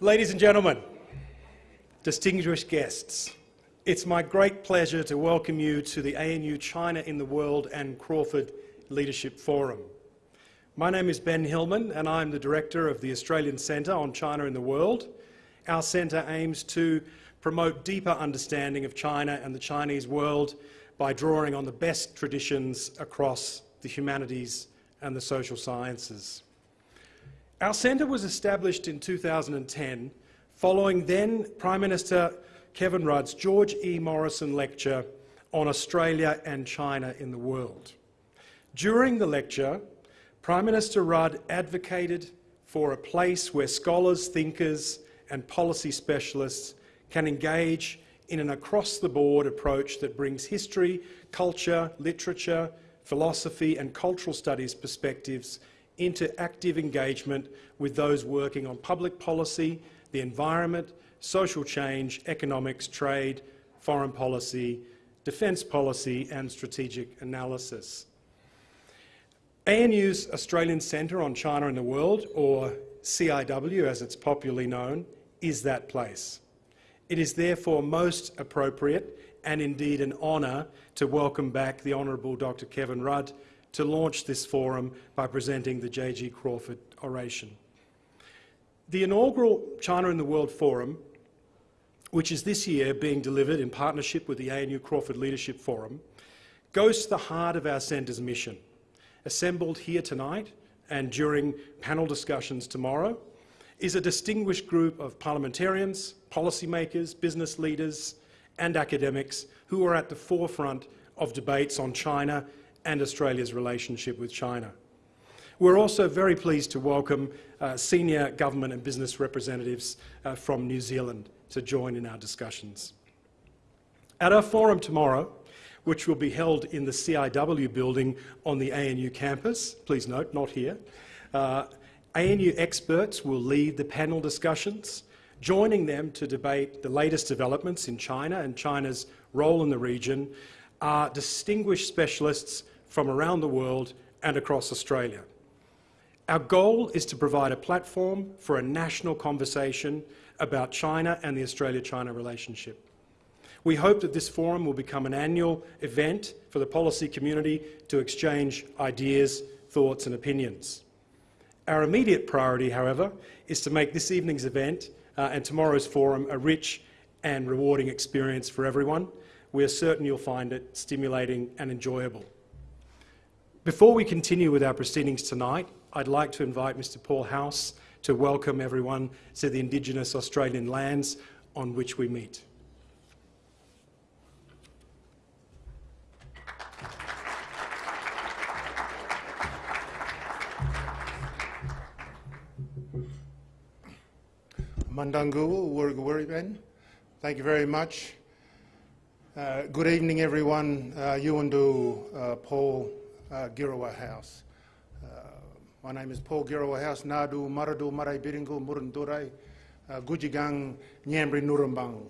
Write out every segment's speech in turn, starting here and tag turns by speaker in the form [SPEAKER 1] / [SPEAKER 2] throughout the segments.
[SPEAKER 1] Ladies and gentlemen, distinguished guests, it's my great pleasure to welcome you to the ANU China in the World and Crawford Leadership Forum. My name is Ben Hillman and I'm the Director of the Australian Centre on China in the World. Our centre aims to promote deeper understanding of China and the Chinese world by drawing on the best traditions across the humanities and the social sciences. Our centre was established in 2010 following then Prime Minister Kevin Rudd's George E. Morrison lecture on Australia and China in the world. During the lecture, Prime Minister Rudd advocated for a place where scholars, thinkers and policy specialists can engage in an across-the-board approach that brings history, culture, literature, philosophy and cultural studies perspectives into active engagement with those working on public policy, the environment, social change, economics, trade, foreign policy, defence policy and strategic analysis. ANU's Australian Centre on China and the World, or CIW as it's popularly known, is that place. It is therefore most appropriate and indeed an honour to welcome back the Honourable Dr Kevin Rudd to launch this forum by presenting the J.G. Crawford oration. The inaugural China in the World Forum, which is this year being delivered in partnership with the ANU Crawford Leadership Forum, goes to the heart of our centre's mission. Assembled here tonight and during panel discussions tomorrow is a distinguished group of parliamentarians, policymakers, business leaders and academics who are at the forefront of debates on China and Australia's relationship with China. We're also very pleased to welcome uh, senior government and business representatives uh, from New Zealand to join in our discussions. At our forum tomorrow, which will be held in the CIW building on the ANU campus, please note, not here, uh, ANU experts will lead the panel discussions, joining them to debate the latest developments in China and China's role in the region are distinguished specialists from around the world and across Australia. Our goal is to provide a platform for a national conversation about China and the Australia-China relationship. We hope that this forum will become an annual event for the policy community to exchange ideas, thoughts and opinions. Our immediate priority, however, is to make this evening's event uh, and tomorrow's forum a rich and rewarding experience for everyone. We are certain you'll find it stimulating and enjoyable. Before we continue with our proceedings tonight, I'd like to invite Mr Paul House to welcome everyone to the Indigenous Australian lands on which we meet.
[SPEAKER 2] Thank you very much. Uh, good evening, everyone. Uh, Yuandu, uh, Paul, uh, Girawa House. Uh, my name is Paul Girawa House, Nadu, Maradu, Marai Biringu, Murundurai, uh, Gujigang, Nyambri, Nurambang.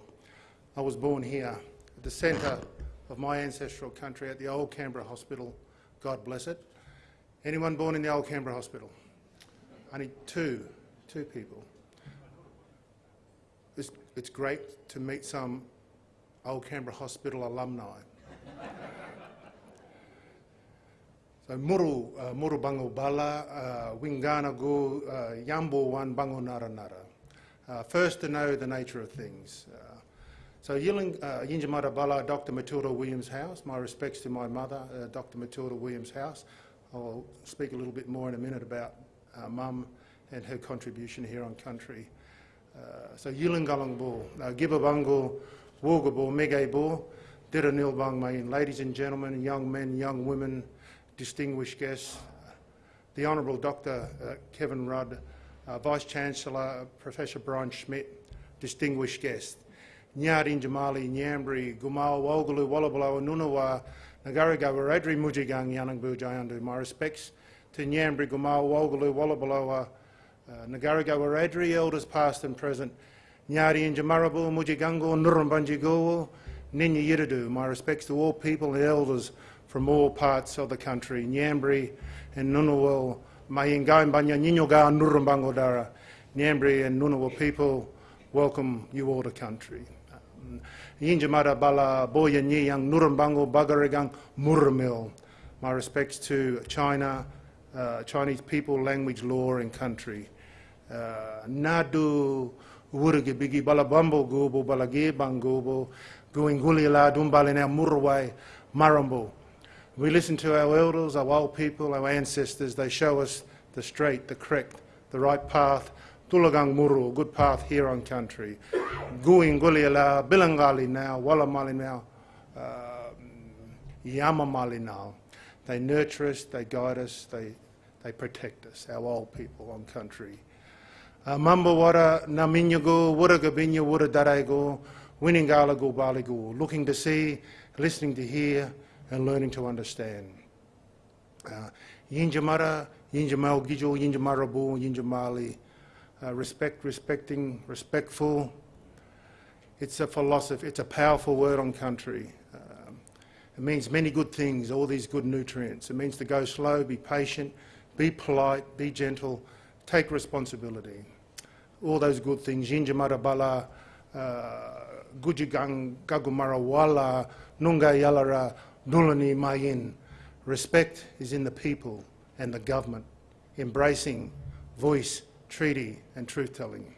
[SPEAKER 2] I was born here at the centre of my ancestral country at the Old Canberra Hospital. God bless it. Anyone born in the Old Canberra Hospital? Only two, two people. It's, it's great to meet some Old Canberra Hospital alumni. So muru, uh, muru bango bala, uh, wingana uh, yambo wan bango nara nara. Uh, first to know the nature of things. Uh, so Yiling, uh, Bala, Dr Matilda Williams House, my respects to my mother, uh, Dr Matilda Williams House. I'll speak a little bit more in a minute about uh, mum and her contribution here on country. Uh, so Yilingalang Bo, uh, Gibabango, Wogabo, Megay Bo, Diranil Bang Mayin. Ladies and gentlemen, young men, young women, distinguished guests, the Honourable Dr uh, Kevin Rudd, uh, Vice-Chancellor Professor Brian Schmidt, distinguished guests, Nyarin Jamali, Nyambri, Gumal, Wogalu, Wallabalo, Nunawa, Nagariga, Radri Mujigang, Yanangbu, Jayandu. My respects to Nyambri, Gumal, Wogalu, Wallabalo, uh, Radri, elders past and present, Nyari Jamarabu, Mujigango, Nurumbanjigo, Ninya Yiridu. My respects to all people and elders from all parts of the country, Nyambri and Ngunnawal, Mayinga Banya Ninyoga Nurumbangodara, Nyambri and Ngunnawal people welcome you all to country. Yinjamara Bala Boya Nyang Nurumbango Bagarigang Muramil. My respects to China, uh, Chinese people, language, law and country. Uh, Nadu Wurigi Bigi Bala Bambo Gubo Balagi Bangubo Guingulila Dumbalina Murway Marambo. We listen to our elders, our old people, our ancestors. They show us the straight, the correct, the right path. Tulagang Muru, good path here on country. Guing Guliala, Bilangali now, Wallamali now, uh, Yamamali now. They nurture us, they guide us, they, they protect us, our old people on country. Mamba wara na minyago, wura gabinya, wura darego, winningala go baligo, looking to see, listening to hear, and learning to understand. Uh, Yinjamara, Yinjamal Gijo, Yinjamarabu, Yinjamali, uh, respect, respecting, respectful. It's a philosophy, it's a powerful word on country. Um, it means many good things, all these good nutrients. It means to go slow, be patient, be polite, be gentle, take responsibility. All those good things. Yinjamara bala, uh, gujigang gagumara wala, nunga yalara, Nulani Mayin. Respect is in the people and the government, embracing voice, treaty and truth-telling.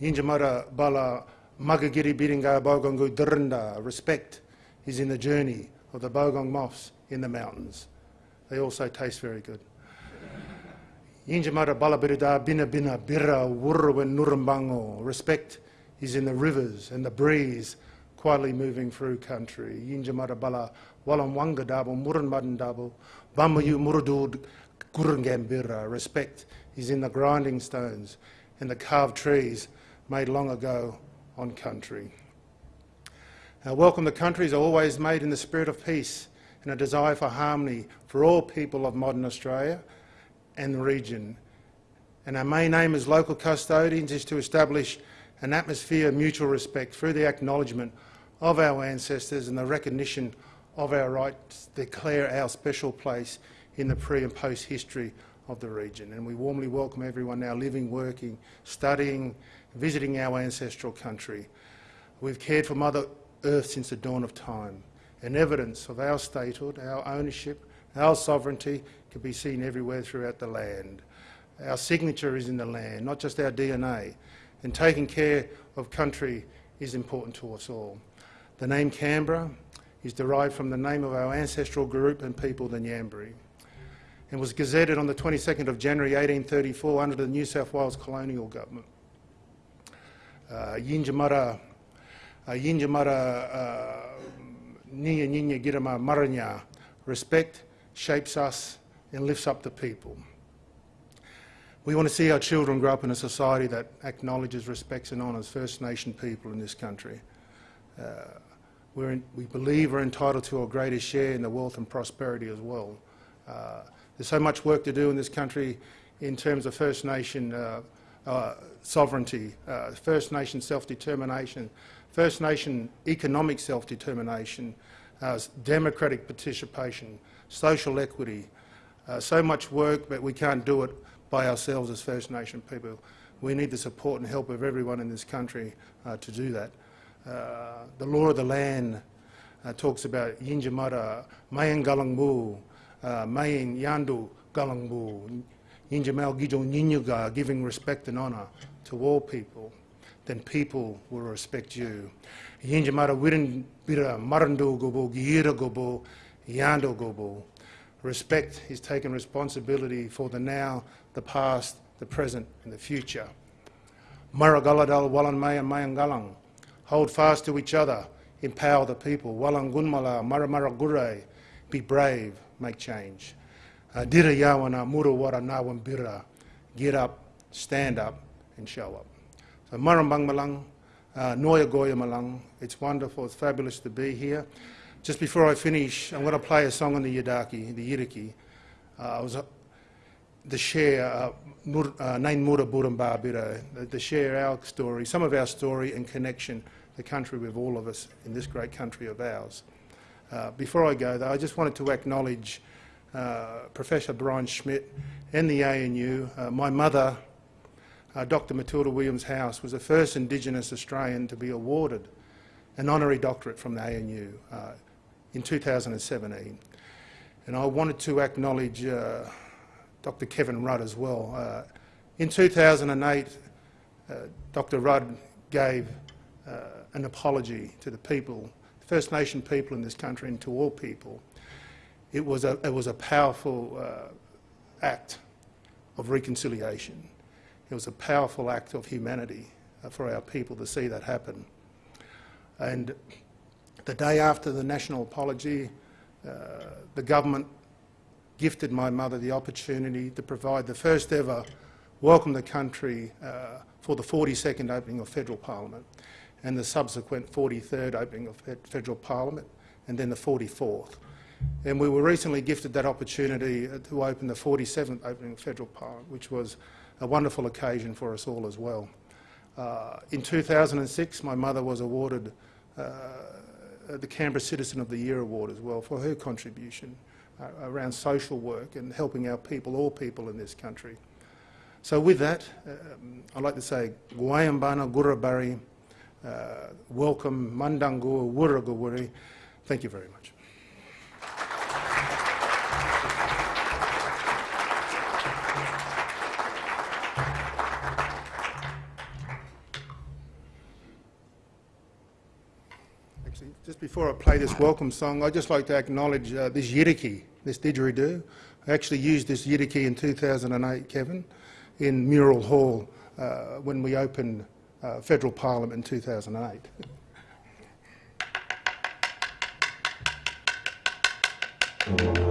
[SPEAKER 2] Yinjamara Bala Magagiri Biringa Bogongu Drinda. Respect is in the journey of the Bogong moths in the mountains. They also taste very good. Yinjamara Bala Birida Bina Bina Bira Wurruwen Nurumbango. Respect is in the rivers and the breeze quietly moving through country. Yinjamara bala walam wanga dabo, muran madan dabo, bamayu murudud gurungambira. Respect is in the grinding stones and the carved trees made long ago on country. Our welcome to country is always made in the spirit of peace and a desire for harmony for all people of modern Australia and the region. And our main aim as local custodians is to establish an atmosphere of mutual respect through the acknowledgement of our ancestors and the recognition of our rights declare our special place in the pre and post history of the region. And we warmly welcome everyone now living, working, studying, visiting our ancestral country. We've cared for Mother Earth since the dawn of time, and evidence of our statehood, our ownership, our sovereignty can be seen everywhere throughout the land. Our signature is in the land, not just our DNA, and taking care of country is important to us all. The name Canberra is derived from the name of our ancestral group and people, the Nyambri, and was gazetted on the 22nd of January 1834 under the New South Wales colonial government. Uh, Yinjamara, uh, Yinjamara uh, Ninya Ninya Girama Maranya, respect shapes us and lifts up the people. We want to see our children grow up in a society that acknowledges, respects and honours First Nation people in this country. Uh, in, we believe we're entitled to a greater share in the wealth and prosperity as well. Uh, there's so much work to do in this country in terms of First Nation uh, uh, sovereignty, uh, First Nation self-determination, First Nation economic self-determination, uh, democratic participation, social equity. Uh, so much work, but we can't do it by ourselves as First Nation people. We need the support and help of everyone in this country to do that. Uh, the law of the land uh, talks about Yinjamara, Mayan Galangbu, uh, Mayan Yandu Galangbu, Yinjamal Gijo Ninyuga, giving respect and honour to all people, then people will respect you. Yinjamara Wirin Bira Marandu Gobo, Gira Gobo, Yando Gobo. Respect is taking responsibility for the now, the past, the present and the future. Maragaladal Walan Mayan Mayan Galang. Hold fast to each other, empower the people. Walangunmala, Maramaragure, be brave, make change. Uh, Dira yawana, muru wara nawam bira. Get up, stand up, and show up. So Marambang Malang, uh, Noya Goya Malang, it's wonderful, it's fabulous to be here. Just before I finish, I'm going to play a song on the Yidaki, the Yiriki. Uh, I was uh, the share, Nain Mura Buramba Bira, the share our story, some of our story and connection the country with all of us in this great country of ours. Uh, before I go, though, I just wanted to acknowledge uh, Professor Brian Schmidt and the ANU, uh, my mother, uh, Dr Matilda Williams House was the first Indigenous Australian to be awarded an honorary doctorate from the ANU uh, in 2017. And I wanted to acknowledge uh, Dr Kevin Rudd as well. In 2008, uh, Dr Rudd gave an apology to the people, First Nation people in this country and to all people. It was a, it was a powerful uh, act of reconciliation. It was a powerful act of humanity uh, for our people to see that happen. And the day after the national apology, uh, the government gifted my mother the opportunity to provide the first ever welcome the country uh, for the 42nd opening of federal parliament and the subsequent 43rd opening of federal parliament and then the 44th. And we were recently gifted that opportunity uh, to open the 47th opening of federal parliament, which was a wonderful occasion for us all as well. Uh, in 2006, my mother was awarded uh, the Canberra Citizen of the Year Award as well for her contribution uh, around social work and helping our people, all people in this country. So with that, um, I'd like to say, Guayambana Gurabari, welcome, Mandangu Wurrugawuri. Thank you very much. Actually, just before I play this welcome song, I'd just like to acknowledge uh, this yiriki, this didgeridoo. I actually used this yiriki in 2008, Kevin in Mural Hall uh, when we opened uh, Federal Parliament in 2008.
[SPEAKER 1] Oh,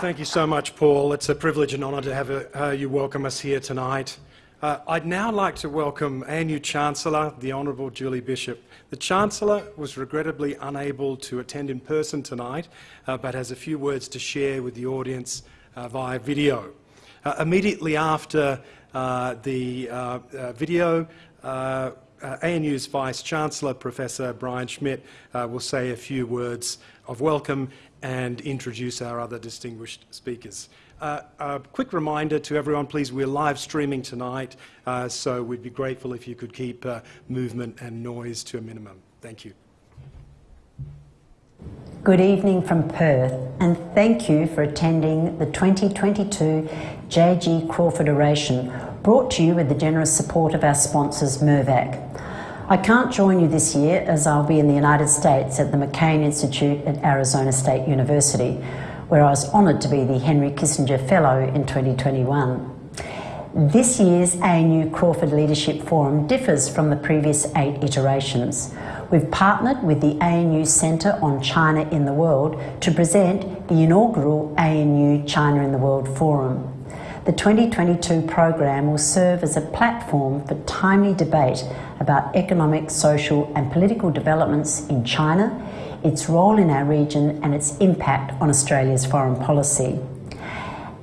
[SPEAKER 1] thank you so much, Paul. It's a privilege and honour to have uh, you welcome us here tonight. Uh, I'd now like to welcome ANU Chancellor, the Honourable Julie Bishop. The Chancellor was regrettably unable to attend in person tonight, uh, but has a few words to share with the audience uh, via video. Uh, immediately after uh, the video, uh, ANU's Vice Chancellor, Professor Brian Schmidt, uh, will say a few words of welcome and introduce our other distinguished speakers. Uh, a quick reminder to everyone, please, we're live streaming tonight, uh, so we'd be grateful if you could keep uh, movement and noise to a minimum. Thank you.
[SPEAKER 3] Good evening from Perth, and thank you for attending the 2022 J.G. Crawford Oration, brought to you with the generous support of our sponsors, Mirvac. I can't join you this year as I'll be in the United States at the McCain Institute at Arizona State University, where I was honoured to be the Henry Kissinger Fellow in 2021. This year's ANU Crawford Leadership Forum differs from the previous eight iterations. We've partnered with the ANU Centre on China in the World to present the inaugural ANU China in the World Forum. The 2022 program will serve as a platform for timely debate about economic, social and political developments in China, its role in our region and its impact on Australia's foreign policy.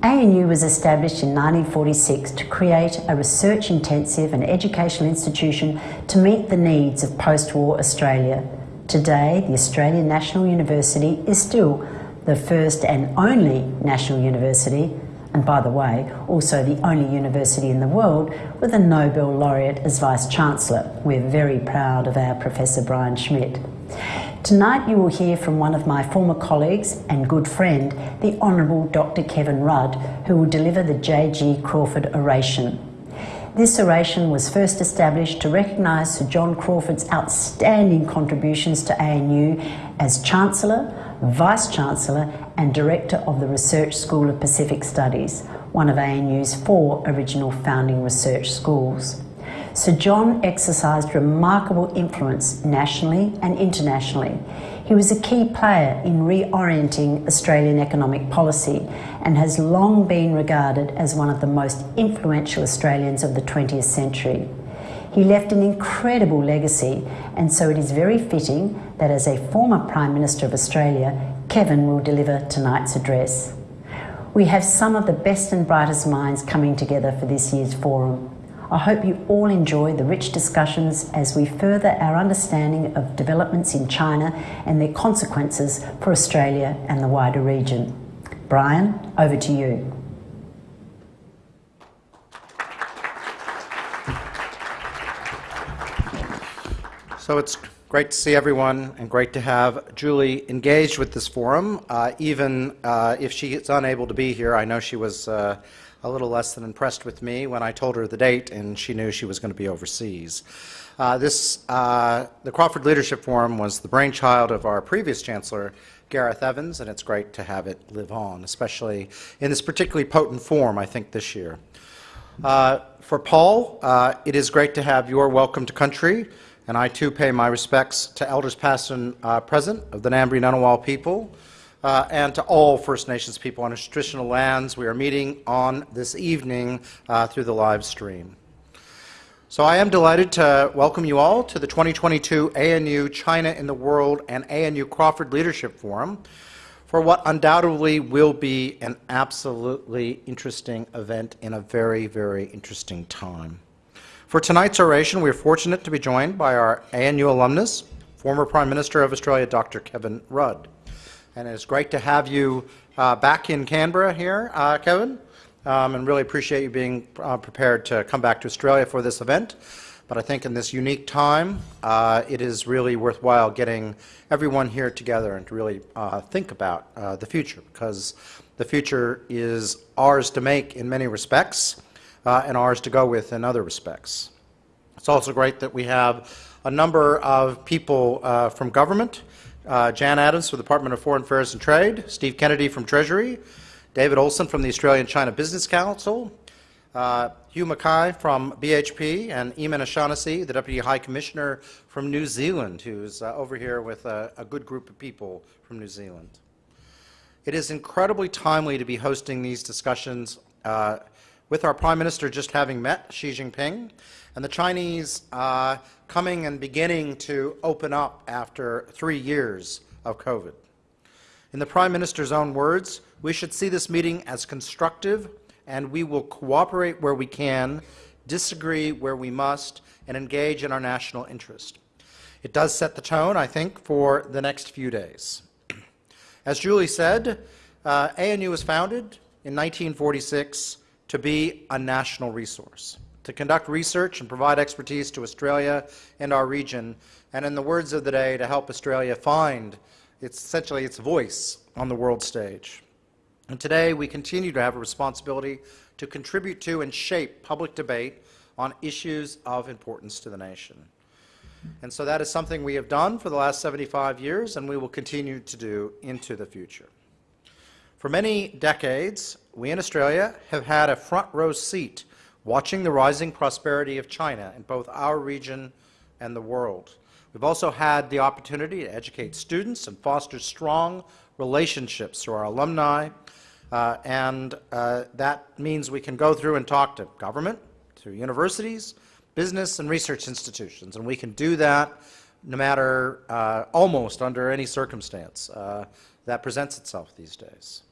[SPEAKER 3] ANU was established in 1946 to create a research intensive and educational institution to meet the needs of post war Australia. Today, the Australian National University is still the first and only national university, and by the way, also the only university in the world with a Nobel laureate as Vice Chancellor. We're very proud of our Professor Brian Schmidt. Tonight you will hear from one of my former colleagues and good friend, the Honourable Dr Kevin Rudd, who will deliver the J.G. Crawford Oration. This oration was first established to recognise Sir John Crawford's outstanding contributions to ANU as Chancellor, Vice Chancellor and Director of the Research School of Pacific Studies, one of ANU's four original founding research schools. Sir John exercised remarkable influence nationally and internationally. He was a key player in reorienting Australian economic policy and has long been regarded as one of the most influential Australians of the 20th century. He left an incredible legacy, and so it is very fitting that as a former Prime Minister of Australia, Kevin will deliver tonight's address. We have some of the best and brightest minds coming together for this year's forum. I hope you all enjoy the rich discussions as we further our understanding of developments in China and their consequences for Australia and the wider region. Brian, over to you.
[SPEAKER 4] So it's great to see everyone and great to have Julie engaged with this forum. Uh, even uh, if she is unable to be here, I know she was uh, a little less than impressed with me when I told her the date and she knew she was going to be overseas. Uh, this, uh, the Crawford Leadership Forum was the brainchild of our previous Chancellor, Gareth Evans, and it's great to have it live on, especially in this particularly potent form, I think, this year. Uh, for Paul, it is great to have your welcome to country, and I too pay my respects to elders past and uh, present of the Ngambri Ngunnawal people, uh, and to all First Nations people on traditional lands. We are meeting on this evening uh, through the live stream. So I am delighted to welcome you all to the 2022 ANU China in the World and ANU Crawford Leadership Forum for what undoubtedly will be an absolutely interesting event in a very, very interesting time. For tonight's oration, we are fortunate to be joined by our ANU alumnus, former Prime Minister of Australia, Dr. Kevin Rudd and it's great to have you uh, back in Canberra here, uh, Kevin, um, and really appreciate you being uh, prepared to come back to Australia for this event. But I think in this unique time, uh, it is really worthwhile getting everyone here together and to really uh, think about uh, the future, because the future is ours to make in many respects and ours to go with in other respects. It's also great that we have a number of people from government uh, Jan Adams from the Department of Foreign Affairs and Trade, Steve Kennedy from Treasury, David Olsson from the Australian China Business Council, uh, Hugh Mackay from BHP, and Eamon O'Shaughnessy, the Deputy High Commissioner from New Zealand, who's uh, over here with a, a, good group of people from New Zealand. It is incredibly timely to be hosting these discussions uh, with our Prime Minister just having met Xi Jinping, and the Chinese uh, coming and beginning to open up after three years of COVID. In the Prime Minister's own words, we should see this meeting as constructive and we will cooperate where we can, disagree where we must, and engage in our national interest. It does set the tone, I think, for the next few days. As Julie said, uh, ANU was founded in 1946 to be a national resource to conduct research and provide expertise to Australia and our region, and in the words of the day, to help Australia find its, essentially its voice on the world stage. And today we continue to have a responsibility to contribute to and shape public debate on issues of importance to the nation. And so that is something we have done for the last 75 years and we will continue to do into the future. For many decades, we in Australia have had a front row seat watching the rising prosperity of China in both our region and the world. We've also had the opportunity to educate students and foster strong relationships through our alumni, uh, and uh, that means we can go through and talk to government, to universities, business and research institutions, and we can do that no matter, uh, almost under any circumstance uh, that presents itself these days.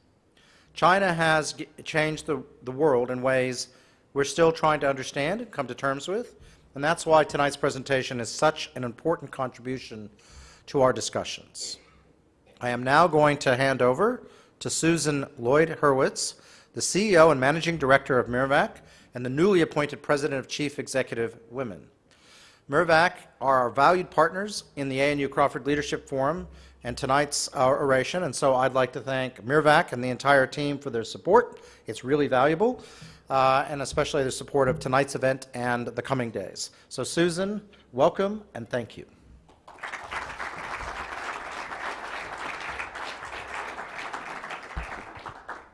[SPEAKER 4] China has changed the, the world in ways we're still trying to understand and come to terms with, and that's why tonight's presentation is such an important contribution to our discussions. I am now going to hand over to Susan Lloyd Hurwitz, the CEO and Managing Director of Mirvac and the newly appointed President of Chief Executive Women. Mirvac are our valued partners in the ANU Crawford Leadership Forum and tonight's uh, oration, and so I'd like to thank Mirvac and the entire team for their support. It's really valuable, uh, and especially the support of tonight's event and the coming days. So Susan, welcome and thank you.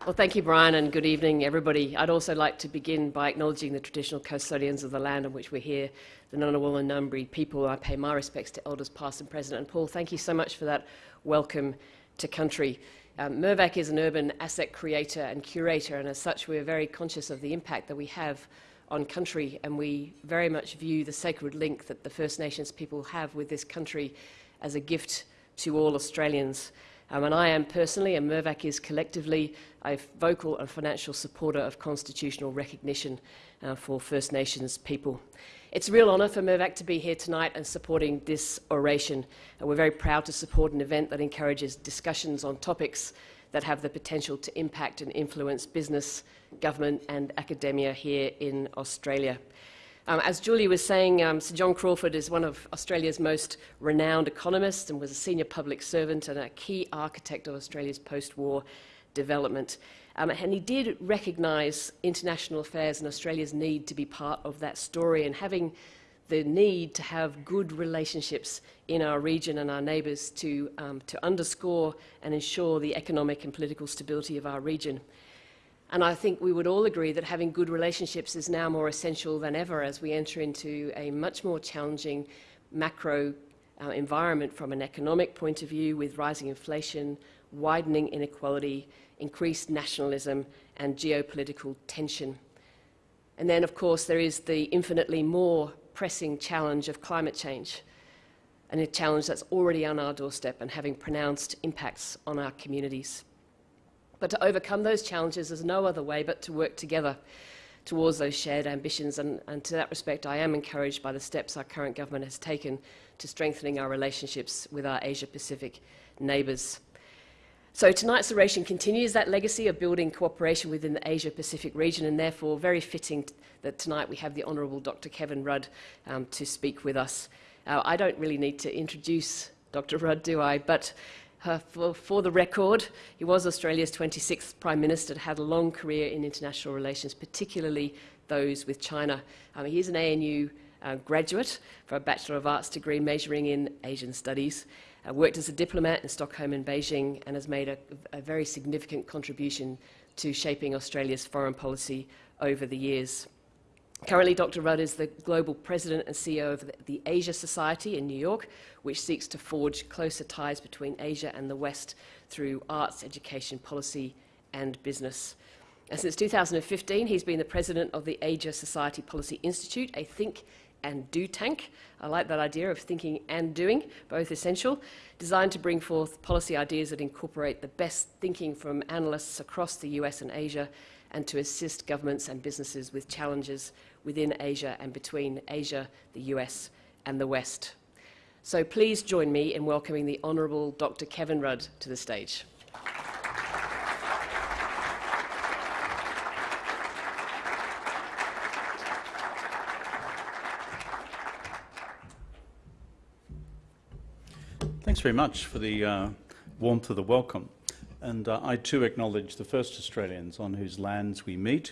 [SPEAKER 5] Well, thank you, Brian, and good evening, everybody. I'd also like to begin by acknowledging the traditional custodians of the land on which we're here, the Ngunnawal and Ngambri people. I pay my respects to elders past and present. And Paul, thank you so much for that welcome to country. Um, Mirvac is an urban asset creator and curator, and as such, we're very conscious of the impact that we have on country, and we very much view the sacred link that the First Nations people have with this country as a gift to all Australians. Um, and I am personally, and Mirvac is collectively, a vocal and financial supporter of constitutional recognition uh, for First Nations people. It's a real honour for Mirvac to be here tonight and supporting this oration. And we're very proud to support an event that encourages discussions on topics that have the potential to impact and influence business, government and academia here in Australia. Um, as Julie was saying, um, Sir John Crawford is one of Australia's most renowned economists and was a senior public servant and a key architect of Australia's post-war development. Um, and he did recognise international affairs and Australia's need to be part of that story and having the need to have good relationships in our region and our neighbours to, um, to underscore and ensure the economic and political stability of our region. And I think we would all agree that having good relationships is now more essential than ever as we enter into a much more challenging macro uh, environment from an economic point of view with rising inflation, widening inequality, increased nationalism and geopolitical tension. And then, of course, there is the infinitely more pressing challenge of climate change, and a challenge that's already on our doorstep and having pronounced impacts on our communities. But to overcome those challenges, there's no other way but to work together towards those shared ambitions. And, and to that respect, I am encouraged by the steps our current government has taken to strengthening our relationships with our Asia Pacific neighbours. So tonight's oration continues that legacy of building cooperation within the Asia Pacific region and therefore very fitting that tonight we have the Honourable Dr Kevin Rudd um, to speak with us. Uh, I don't really need to introduce Dr Rudd, do I? But uh, for, for, the record, he was Australia's 26th Prime Minister, had a long career in international relations, particularly those with China. Um, he's an ANU uh, graduate for a Bachelor of Arts degree majoring in Asian Studies, uh, worked as a diplomat in Stockholm and Beijing, and has made a, a very significant contribution to shaping Australia's foreign policy over the years. Currently, Dr. Rudd is the global president and CEO of the Asia Society in New York, which seeks to forge closer ties between Asia and the West through arts, education, policy, and business. And since 2015, he's been the president of the Asia Society Policy Institute, a think and do tank. I like that idea of thinking and doing, both essential, designed to bring forth policy ideas that incorporate the best thinking from analysts across the US and Asia and to assist governments and businesses with challenges within Asia and between Asia, the US, and the West. So please join me in welcoming the Honourable Dr. Kevin Rudd to the stage.
[SPEAKER 6] Thanks very much for the uh, warmth of the welcome. And uh, I too acknowledge the first Australians on whose lands we meet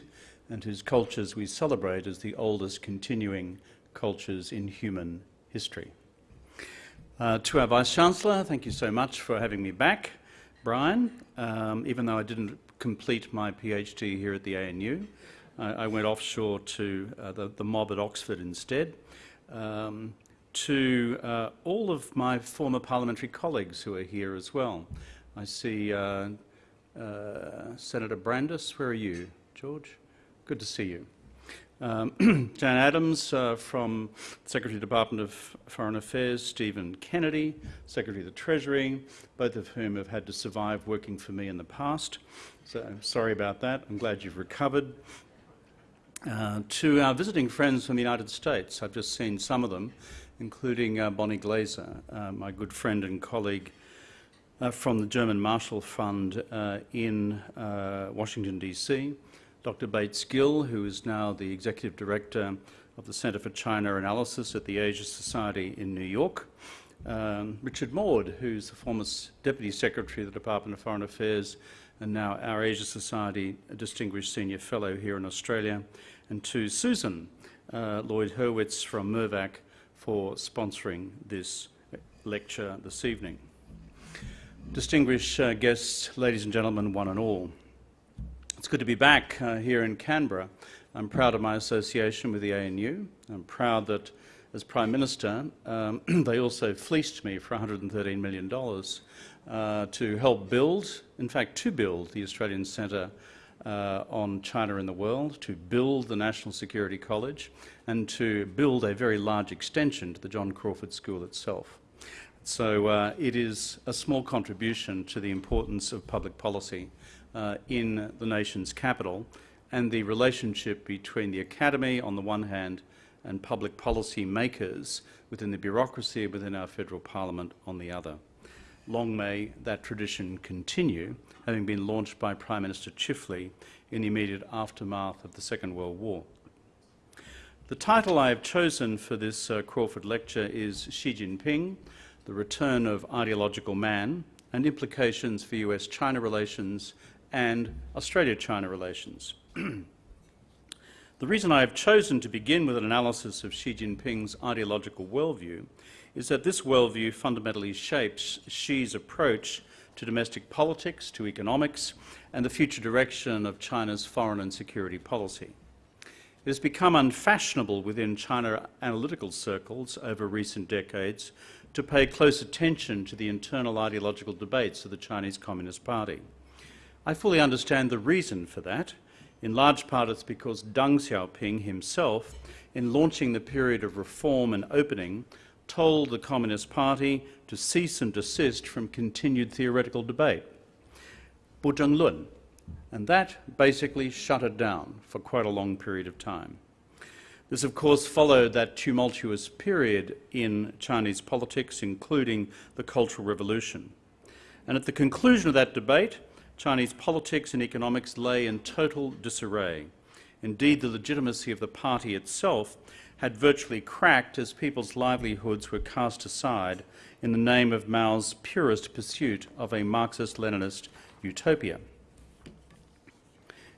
[SPEAKER 6] and whose cultures we celebrate as the oldest continuing cultures in human history. Uh, to our Vice-Chancellor, thank you so much for having me back. Brian, um, even though I didn't complete my PhD here at the ANU, I, I went offshore to uh, the, the, mob at Oxford instead. Um, to uh, all of my former parliamentary colleagues who are here as well. I see uh, uh, Senator Brandis, where are you? George? Good to see you. Um, Jan Adams uh, from Secretary of the Department of Foreign Affairs, Stephen Kennedy, Secretary of the Treasury, both of whom have had to survive working for me in the past. So sorry about that. I'm glad you've recovered. Uh, to our visiting friends from the United States, I've just seen some of them, including uh, Bonnie Glaser, uh, my good friend and colleague uh, from the German Marshall Fund uh, in Washington, D.C., Dr. Bates Gill, who is now the Executive Director of the Centre for China Analysis at the Asia Society in New York, um, Richard Maude, who's the former Deputy Secretary of the Department of Foreign Affairs and now our Asia Society Distinguished Senior Fellow here in Australia, and to Susan uh, Lloyd Hurwitz from Mirvac for sponsoring this lecture this evening. Distinguished uh, guests, ladies and gentlemen, one and all. It's good to be back uh, here in Canberra. I'm proud of my association with the ANU. I'm proud that as Prime Minister, um, they also fleeced me for $113 million uh, to help build, in fact, to build the Australian Centre uh, on China in the world, to build the National Security College, and to build a very large extension to the John Crawford School itself. So uh, it is a small contribution to the importance of public policy uh, in the nation's capital and the relationship between the academy on the one hand and public policy makers within the bureaucracy within our federal parliament on the other. Long may that tradition continue, having been launched by Prime Minister Chifley in the immediate aftermath of the Second World War. The title I have chosen for this uh, Crawford lecture is Xi Jinping, the return of ideological man, and implications for US-China relations and Australia-China relations. the reason I have chosen to begin with an analysis of Xi Jinping's ideological worldview is that this worldview fundamentally shapes Xi's approach to domestic politics, to economics, and the future direction of China's foreign and security policy. It has become unfashionable within China analytical circles over recent decades to pay close attention to the internal ideological debates of the Chinese Communist Party. I fully understand the reason for that. In large part it's because Deng Xiaoping himself, in launching the period of reform and opening, told the Communist Party to cease and desist from continued theoretical debate. Lun, and that basically shut it down for quite a long period of time. This, of course, followed that tumultuous period in Chinese politics, including the Cultural Revolution. And at the conclusion of that debate, Chinese politics and economics lay in total disarray. Indeed, the legitimacy of the party itself had virtually cracked as people's livelihoods were cast aside in the name of Mao's purest pursuit of a Marxist-Leninist utopia.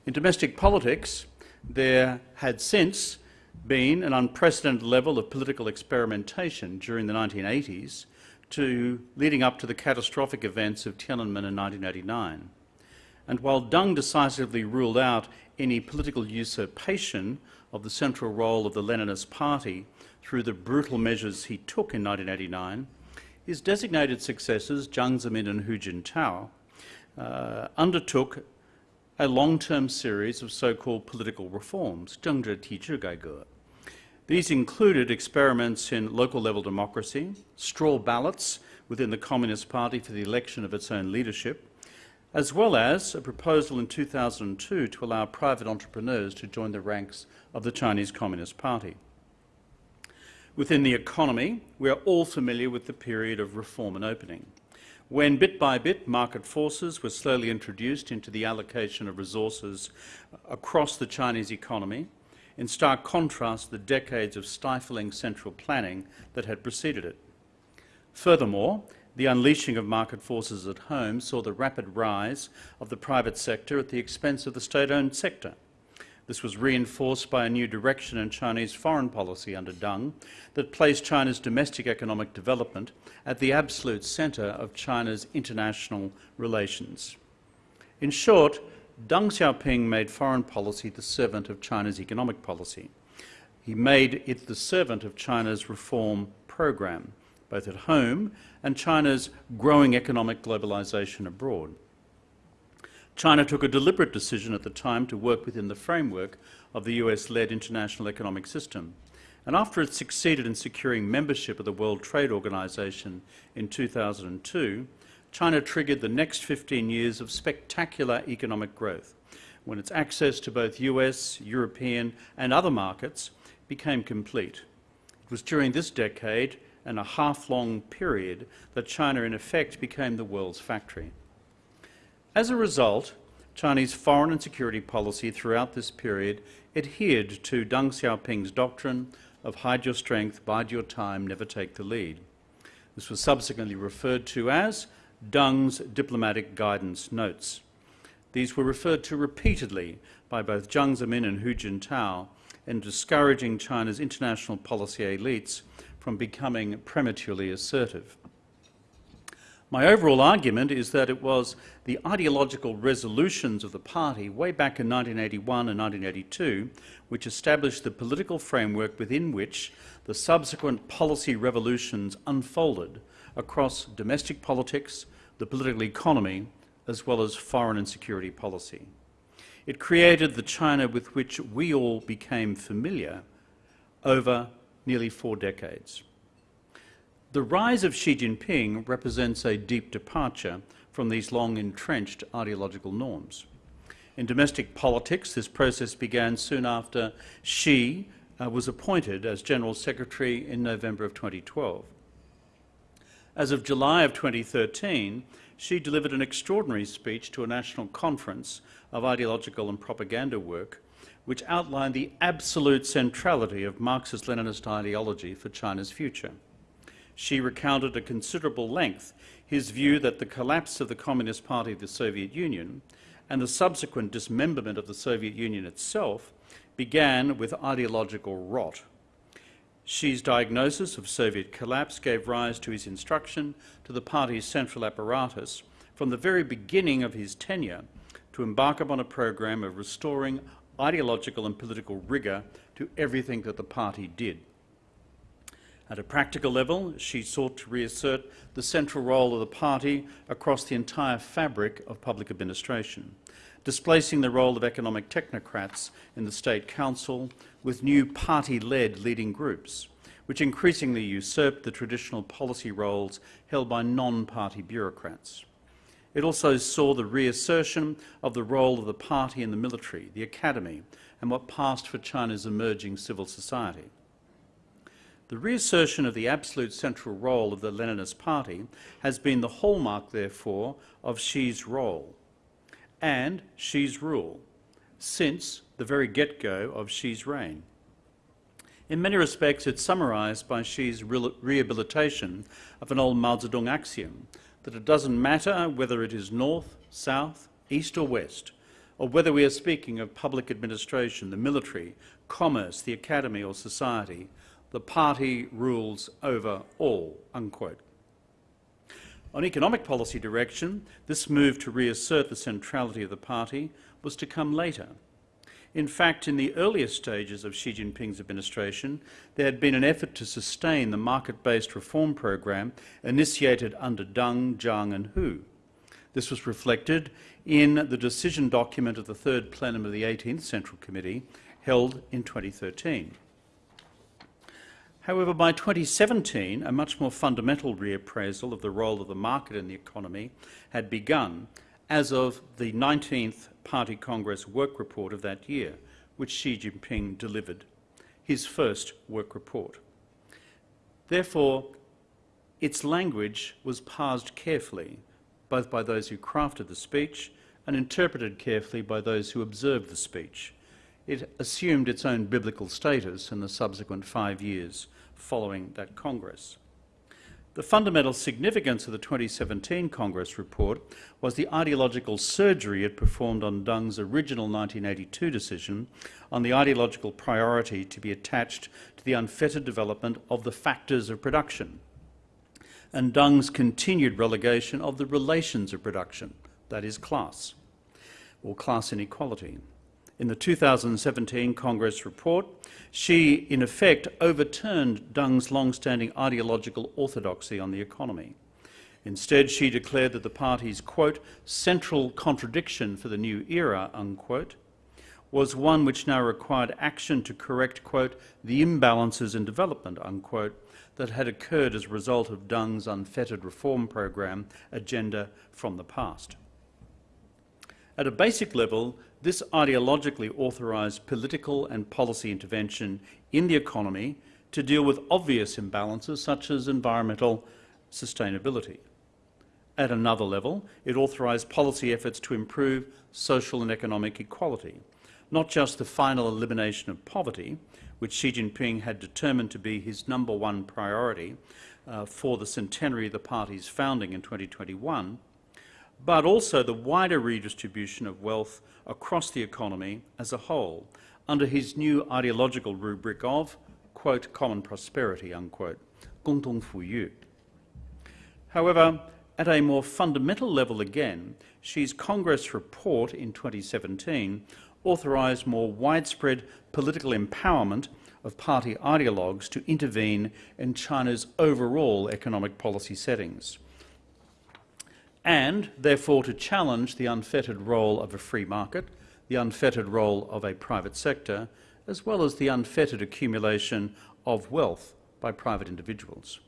[SPEAKER 6] In domestic politics, there had since been an unprecedented level of political experimentation during the 1980s to leading up to the catastrophic events of Tiananmen in 1989 And while Deng decisively ruled out any political usurpation of the central role of the Leninist Party through the brutal measures he took in 1989, his designated successors, Jiang Zemin and Hu Jintao, uh, undertook a long-term series of so-called political reforms, 政治体制改革, these included experiments in local level democracy, straw ballots within the Communist Party for the election of its own leadership, as well as a proposal in 2002 to allow private entrepreneurs to join the ranks of the Chinese Communist Party. Within the economy, we are all familiar with the period of reform and opening, when bit by bit market forces were slowly introduced into the allocation of resources across the Chinese economy, in stark contrast to the decades of stifling central planning that had preceded it. Furthermore, the unleashing of market forces at home saw the rapid rise of the private sector at the expense of the state-owned sector. This was reinforced by a new direction in Chinese foreign policy under Deng that placed China's domestic economic development at the absolute centre of China's international relations. In short, Deng Xiaoping made foreign policy the servant of China's economic policy. He made it the servant of China's reform program, both at home and China's growing economic globalization abroad. China took a deliberate decision at the time to work within the framework of the US-led international economic system. And after it succeeded in securing membership of the World Trade Organization in 2002, China triggered the next 15 years of spectacular economic growth when its access to both US, European and other markets became complete. It was during this decade and a half-long period that China in effect became the world's factory. As a result, Chinese foreign and security policy throughout this period adhered to Deng Xiaoping's doctrine of hide your strength, bide your time, never take the lead. This was subsequently referred to as Deng's diplomatic guidance notes. These were referred to repeatedly by both Jiang Zemin and Hu Jintao in discouraging China's international policy elites from becoming prematurely assertive. My overall argument is that it was the ideological resolutions of the party way back in 1981 and 1982 which established the political framework within which the subsequent policy revolutions unfolded across domestic politics, the political economy, as well as foreign and security policy. It created the China with which we all became familiar over nearly four decades. The rise of Xi Jinping represents a deep departure from these long entrenched ideological norms. In domestic politics, this process began soon after Xi uh, was appointed as General Secretary in November of 2012. As of July of 2013, Xi delivered an extraordinary speech to a national conference of ideological and propaganda work which outlined the absolute centrality of Marxist-Leninist ideology for China's future. Xi recounted at considerable length his view that the collapse of the Communist Party of the Soviet Union and the subsequent dismemberment of the Soviet Union itself began with ideological rot. Xi's diagnosis of Soviet collapse gave rise to his instruction to the party's central apparatus from the very beginning of his tenure to embark upon a program of restoring ideological and political rigour to everything that the party did. At a practical level, Xi sought to reassert the central role of the party across the entire fabric of public administration, displacing the role of economic technocrats in the State Council with new party-led leading groups, which increasingly usurped the traditional policy roles held by non-party bureaucrats. It also saw the reassertion of the role of the party in the military, the academy, and what passed for China's emerging civil society. The reassertion of the absolute central role of the Leninist Party has been the hallmark, therefore, of Xi's role and Xi's rule since the very get-go of Xi's reign. In many respects, it's summarised by Xi's re rehabilitation of an old Mao Zedong axiom that it doesn't matter whether it is north, south, east or west, or whether we are speaking of public administration, the military, commerce, the academy or society, the party rules over all, unquote. On economic policy direction, this move to reassert the centrality of the party was to come later. In fact, in the earlier stages of Xi Jinping's administration, there had been an effort to sustain the market-based reform program initiated under Deng, Jiang and Hu. This was reflected in the decision document of the third plenum of the 18th Central Committee held in 2013. However, by 2017, a much more fundamental reappraisal of the role of the market in the economy had begun as of the 19th Party Congress work report of that year, which Xi Jinping delivered, his first work report. Therefore, its language was parsed carefully, both by those who crafted the speech and interpreted carefully by those who observed the speech. It assumed its own biblical status in the subsequent five years following that Congress. The fundamental significance of the 2017 Congress report was the ideological surgery it performed on Deng's original 1982 decision on the ideological priority to be attached to the unfettered development of the factors of production and Deng's continued relegation of the relations of production, that is class, or class inequality. In the 2017 Congress report, Xi, in effect, overturned Deng's long-standing ideological orthodoxy on the economy. Instead, Xi declared that the party's, quote, central contradiction for the new era, unquote, was one which now required action to correct, quote, the imbalances in development, unquote, that had occurred as a result of Deng's unfettered reform program agenda from the past. At a basic level, this ideologically authorised political and policy intervention in the economy to deal with obvious imbalances such as environmental sustainability. At another level, it authorised policy efforts to improve social and economic equality, not just the final elimination of poverty, which Xi Jinping had determined to be his number one priority uh, for the centenary of the party's founding in 2021, but also the wider redistribution of wealth across the economy as a whole, under his new ideological rubric of, quote, common prosperity, unquote, However, at a more fundamental level again, Xi's Congress report in 2017 authorised more widespread political empowerment of party ideologues to intervene in China's overall economic policy settings and therefore to challenge the unfettered role of a free market, the unfettered role of a private sector, as well as the unfettered accumulation of wealth by private individuals.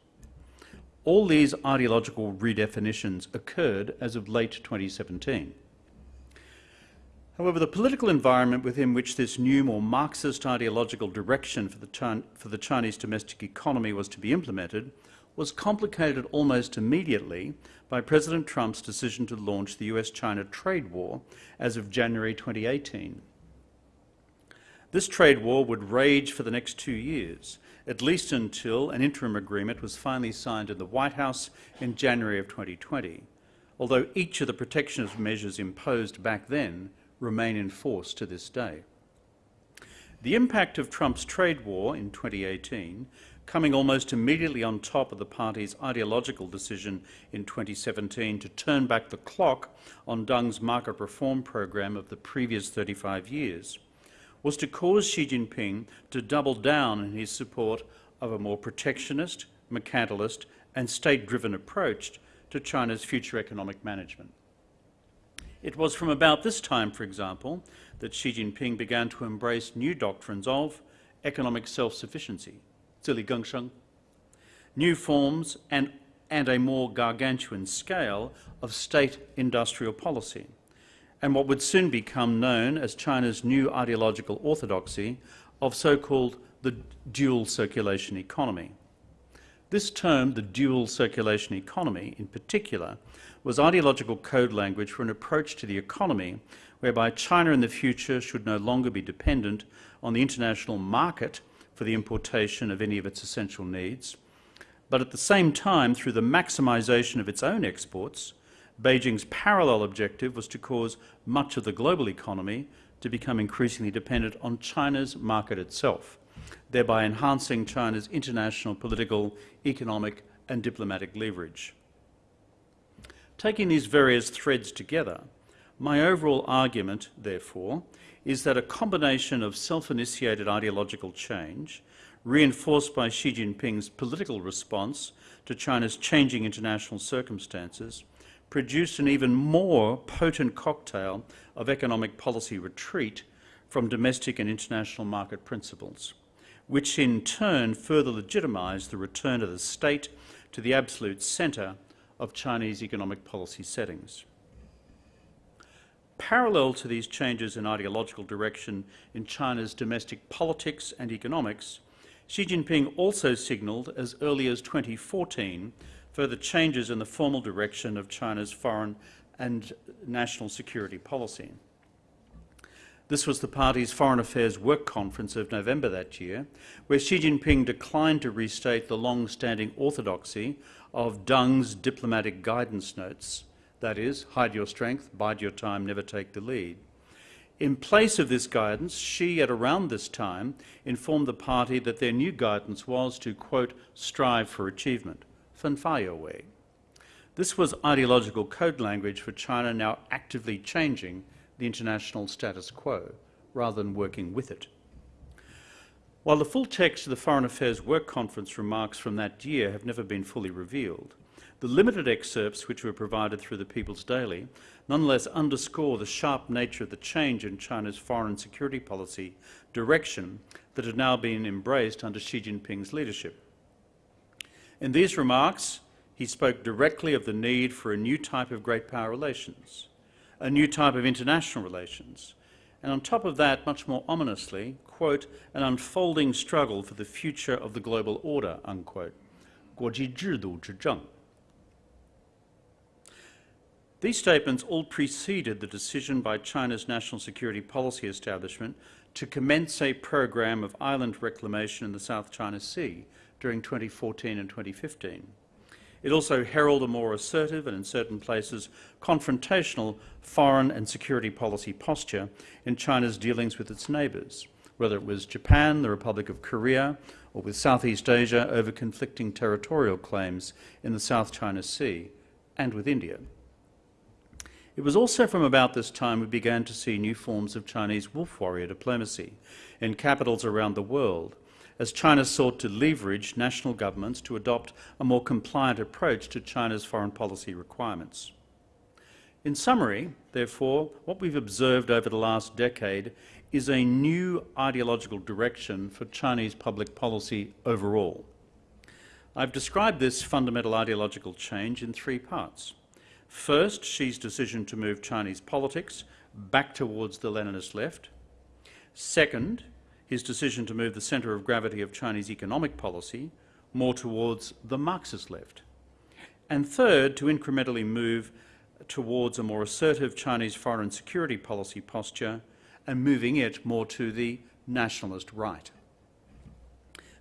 [SPEAKER 6] All these ideological redefinitions occurred as of late 2017. However, the political environment within which this new, more Marxist ideological direction for the, for the, Chinese domestic economy was to be implemented was complicated almost immediately by President Trump's decision to launch the US-China trade war as of January 2018. This trade war would rage for the next two years, at least until an interim agreement was finally signed in the White House in January of 2020, although each of the protectionist measures imposed back then remain in force to this day. The impact of Trump's trade war in 2018, coming almost immediately on top of the party's ideological decision in 2017 to turn back the clock on Deng's market reform program of the previous 35 years, was to cause Xi Jinping to double down in his support of a more protectionist, mercantilist and state-driven approach to China's future economic management. It was from about this time, for example, that Xi Jinping began to embrace new doctrines of economic self-sufficiency, Zhiligengsheng, new forms and, and a more gargantuan scale of state industrial policy, and what would soon become known as China's new ideological orthodoxy of so-called the dual circulation economy. This term, the dual circulation economy in particular, was ideological code language for an approach to the economy whereby China in the future should no longer be dependent on the international market for the importation of any of its essential needs, but at the same time, through the maximisation of its own exports, Beijing's parallel objective was to cause much of the global economy to become increasingly dependent on China's market itself, thereby enhancing China's international political, economic and diplomatic leverage. Taking these various threads together, my overall argument, therefore, is that a combination of self-initiated ideological change, reinforced by Xi Jinping's political response to China's changing international circumstances, produced an even more potent cocktail of economic policy retreat from domestic and international market principles, which in turn further legitimised the return of the state to the absolute centre of Chinese economic policy settings. Parallel to these changes in ideological direction in China's domestic politics and economics, Xi Jinping also signalled as early as 2014 further changes in the formal direction of China's foreign and national security policy. This was the party's Foreign Affairs Work Conference of November that year, where Xi Jinping declined to restate the long-standing orthodoxy of Deng's diplomatic guidance notes, that is, hide your strength, bide your time, never take the lead. In place of this guidance, Xi, at around this time, informed the party that their new guidance was to, quote, strive for achievement, fenfa youwei. This was ideological code language for China now actively changing the international status quo, rather than working with it. While the full text of the Foreign Affairs Work Conference remarks from that year have never been fully revealed, the limited excerpts which were provided through the People's Daily nonetheless underscore the sharp nature of the change in China's foreign security policy direction that had now been embraced under Xi Jinping's leadership. In these remarks, he spoke directly of the need for a new type of great power relations, a new type of international relations, and on top of that, much more ominously, quote, an unfolding struggle for the future of the global order, unquote. 国际制度之政. These statements all preceded the decision by China's national security policy establishment to commence a program of island reclamation in the South China Sea during 2014 and 2015. It also heralded a more assertive and, in certain places, confrontational foreign and security policy posture in China's dealings with its neighbours, whether it was Japan, the Republic of Korea, or with Southeast Asia over conflicting territorial claims in the South China Sea, and with India. It was also from about this time we began to see new forms of Chinese wolf warrior diplomacy in capitals around the world, as China sought to leverage national governments to adopt a more compliant approach to China's foreign policy requirements. In summary, therefore, what we've observed over the last decade is a new ideological direction for Chinese public policy overall. I've described this fundamental ideological change in three parts. First, Xi's decision to move Chinese politics back towards the Leninist left. Second, his decision to move the centre of gravity of Chinese economic policy more towards the Marxist left. And third, to incrementally move towards a more assertive Chinese foreign security policy posture and moving it more to the nationalist right.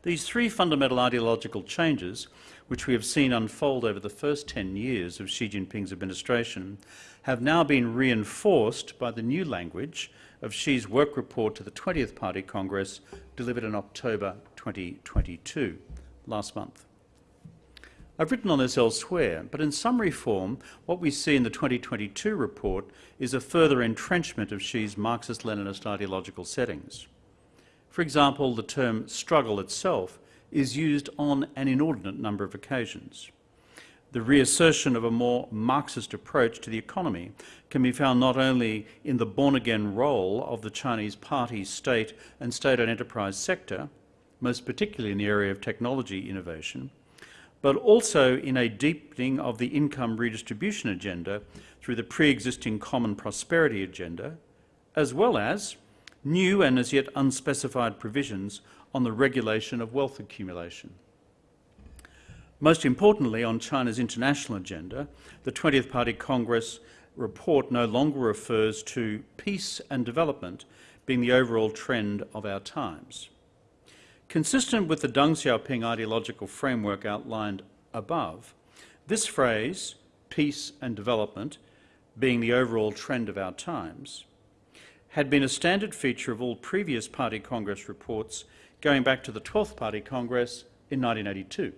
[SPEAKER 6] These three fundamental ideological changes which we have seen unfold over the first 10 years of Xi Jinping's administration, have now been reinforced by the new language of Xi's work report to the 20th Party Congress delivered in October 2022, last month. I've written on this elsewhere, but in summary form, what we see in the 2022 report is a further entrenchment of Xi's Marxist-Leninist ideological settings. For example, the term struggle itself is used on an inordinate number of occasions. The reassertion of a more Marxist approach to the economy can be found not only in the born-again role of the Chinese party, state and state-owned enterprise sector, most particularly in the area of technology innovation, but also in a deepening of the income redistribution agenda through the pre-existing common prosperity agenda, as well as new and as yet unspecified provisions on the regulation of wealth accumulation. Most importantly, on China's international agenda, the 20th Party Congress report no longer refers to peace and development being the overall trend of our times. Consistent with the Deng Xiaoping ideological framework outlined above, this phrase, peace and development, being the overall trend of our times, had been a standard feature of all previous Party Congress reports going back to the 12th Party Congress in 1982.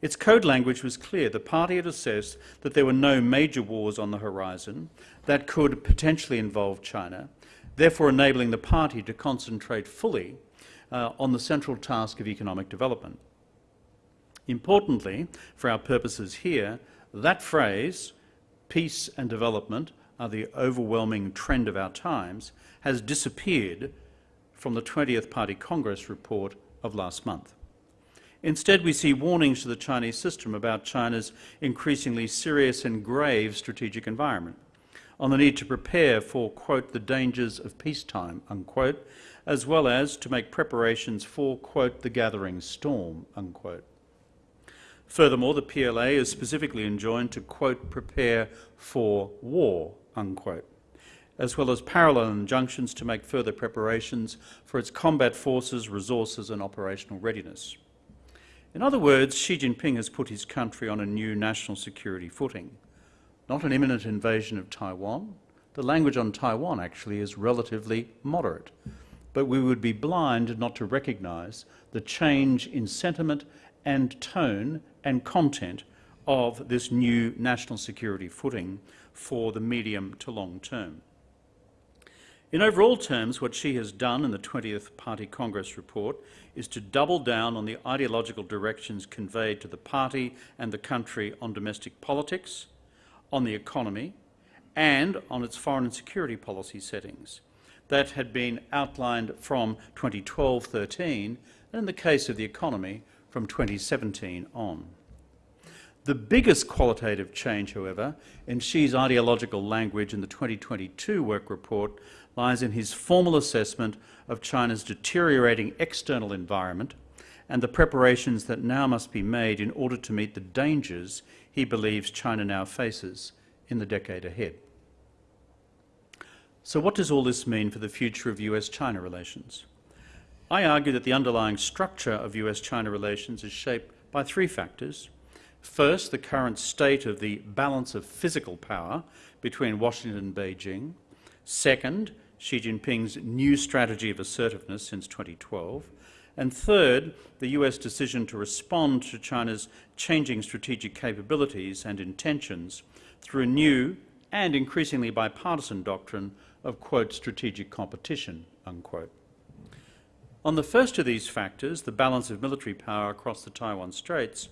[SPEAKER 6] Its code language was clear. The party had assessed that there were no major wars on the horizon that could potentially involve China, therefore enabling the party to concentrate fully uh, on the central task of economic development. Importantly, for our purposes here, that phrase, peace and development are the overwhelming trend of our times, has disappeared from the 20th Party Congress report of last month. Instead, we see warnings to the Chinese system about China's increasingly serious and grave strategic environment, on the need to prepare for, quote, the dangers of peacetime, unquote, as well as to make preparations for, quote, the gathering storm, unquote. Furthermore, the PLA is specifically enjoined to, quote, prepare for war, unquote as well as parallel injunctions to make further preparations for its combat forces, resources and operational readiness. In other words, Xi Jinping has put his country on a new national security footing. Not an imminent invasion of Taiwan. The language on Taiwan actually is relatively moderate. But we would be blind not to recognise the change in sentiment and tone and content of this new national security footing for the medium to long term. In overall terms, what Xi has done in the 20th Party Congress report is to double down on the ideological directions conveyed to the party and the country on domestic politics, on the economy, and on its foreign and security policy settings that had been outlined from 2012-13 and in the case of the economy from 2017 on. The biggest qualitative change, however, in Xi's ideological language in the 2022 work report lies in his formal assessment of China's deteriorating external environment and the preparations that now must be made in order to meet the dangers he believes China now faces in the decade ahead. So what does all this mean for the future of US-China relations? I argue that the underlying structure of US-China relations is shaped by three factors. First, the current state of the balance of physical power between Washington and Beijing. Second, Xi Jinping's new strategy of assertiveness since 2012. And third, the US decision to respond to China's changing strategic capabilities and intentions through a new and increasingly bipartisan doctrine of, quote, strategic competition, unquote. On the first of these factors, the balance of military power across the Taiwan Straits,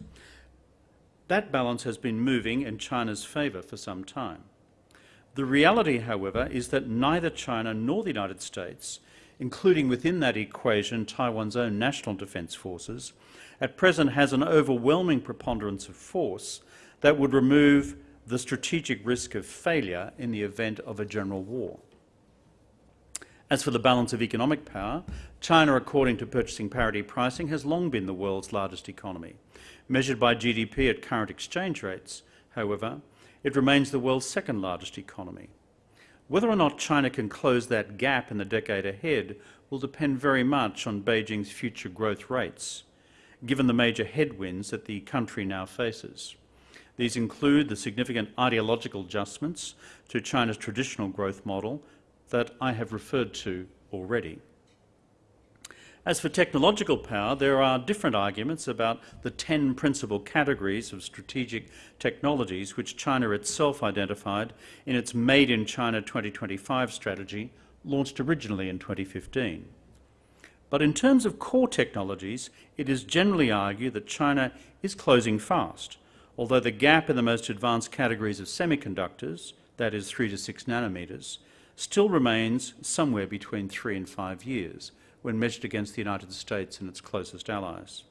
[SPEAKER 6] that balance has been moving in China's favour for some time. The reality, however, is that neither China nor the United States, including within that equation Taiwan's own national defence forces, at present has an overwhelming preponderance of force that would remove the strategic risk of failure in the event of a general war. As for the balance of economic power, China, according to purchasing parity pricing, has long been the world's largest economy. Measured by GDP at current exchange rates, however, it remains the world's second largest economy. Whether or not China can close that gap in the decade ahead will depend very much on Beijing's future growth rates, given the major headwinds that the country now faces. These include the significant ideological adjustments to China's traditional growth model that I have referred to already. As for technological power, there are different arguments about the 10 principal categories of strategic technologies which China itself identified in its Made in China 2025 strategy, launched originally in 2015. But in terms of core technologies, it is generally argued that China is closing fast, although the gap in the most advanced categories of semiconductors, that is 3 to 6 nanometres, still remains somewhere between three and five years when measured against the United States and its closest allies.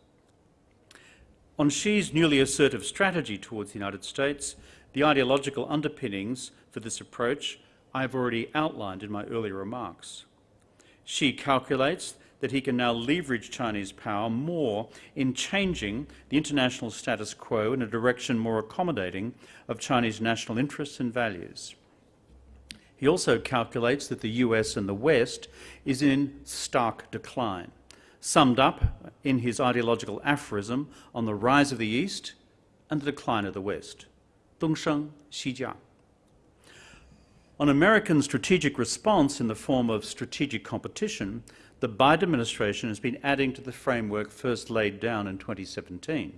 [SPEAKER 6] On Xi's newly assertive strategy towards the United States, the ideological underpinnings for this approach I have already outlined in my earlier remarks. Xi calculates that he can now leverage Chinese power more in changing the international status quo in a direction more accommodating of Chinese national interests and values. He also calculates that the US and the West is in stark decline, summed up in his ideological aphorism on the rise of the East and the decline of the West. Dongsheng Xijiang. On American strategic response in the form of strategic competition, the Biden administration has been adding to the framework first laid down in 2017.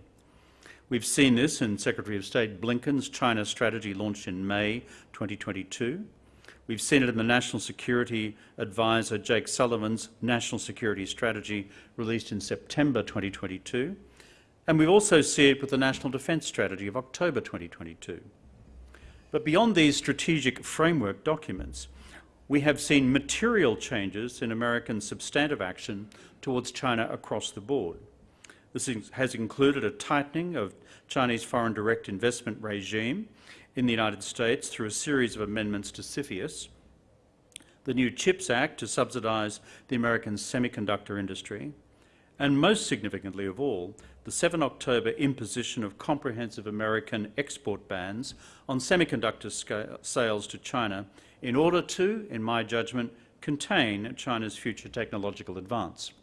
[SPEAKER 6] We've seen this in Secretary of State Blinken's China strategy launched in May 2022, We've seen it in the National Security Advisor Jake Sullivan's National Security Strategy released in September 2022. And we've also seen it with the National Defence Strategy of October 2022. But beyond these strategic framework documents, we have seen material changes in American substantive action towards China across the board. This has included a tightening of Chinese foreign direct investment regime in the United States through a series of amendments to CFIUS, the new CHIPS Act to subsidise the American semiconductor industry, and most significantly of all, the 7 October imposition of comprehensive American export bans on semiconductor sales to China in order to, in my judgment, contain China's future technological advance.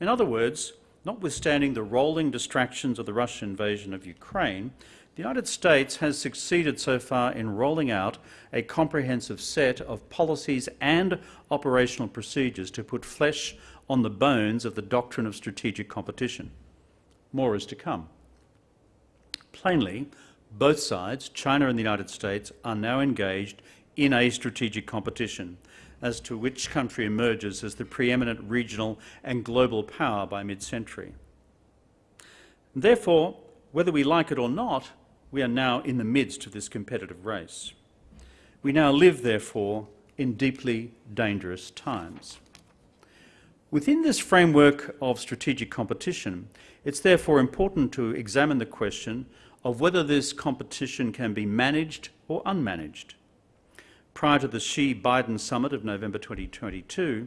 [SPEAKER 6] In other words, notwithstanding the rolling distractions of the Russian invasion of Ukraine, the United States has succeeded so far in rolling out a comprehensive set of policies and operational procedures to put flesh on the bones of the doctrine of strategic competition. More is to come. Plainly, both sides, China and the United States, are now engaged in a strategic competition, as to which country emerges as the preeminent regional and global power by mid-century. Therefore, whether we like it or not, we are now in the midst of this competitive race. We now live, therefore, in deeply dangerous times. Within this framework of strategic competition, it's therefore important to examine the question of whether this competition can be managed or unmanaged. Prior to the Xi-Biden summit of November 2022,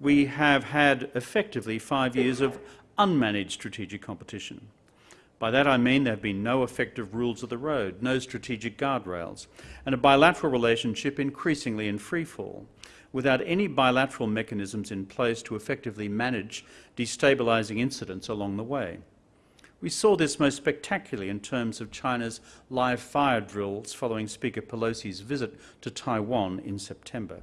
[SPEAKER 6] we have had effectively five years of unmanaged strategic competition. By that I mean there have been no effective rules of the road, no strategic guardrails, and a bilateral relationship increasingly in freefall, without any bilateral mechanisms in place to effectively manage destabilising incidents along the way. We saw this most spectacularly in terms of China's live fire drills following Speaker Pelosi's visit to Taiwan in September.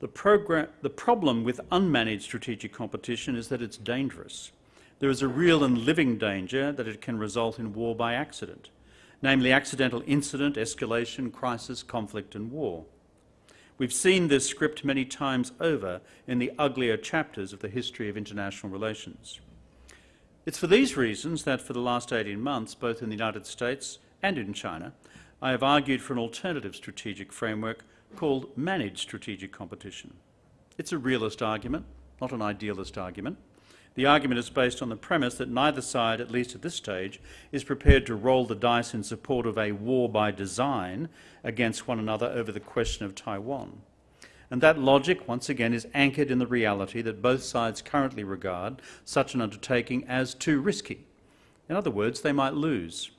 [SPEAKER 6] The, the, problem with unmanaged strategic competition is that it's dangerous. There is a real and living danger that it can result in war by accident, namely accidental incident, escalation, crisis, conflict and war. We've seen this script many times over in the uglier chapters of the history of international relations. It's for these reasons that for the last 18 months, both in the United States and in China, I have argued for an alternative strategic framework called managed strategic competition. It's a realist argument, not an idealist argument. The argument is based on the premise that neither side, at least at this stage, is prepared to roll the dice in support of a war by design against one another over the question of Taiwan. And that logic, once again, is anchored in the reality that both sides currently regard such an undertaking as too risky. In other words, they might lose.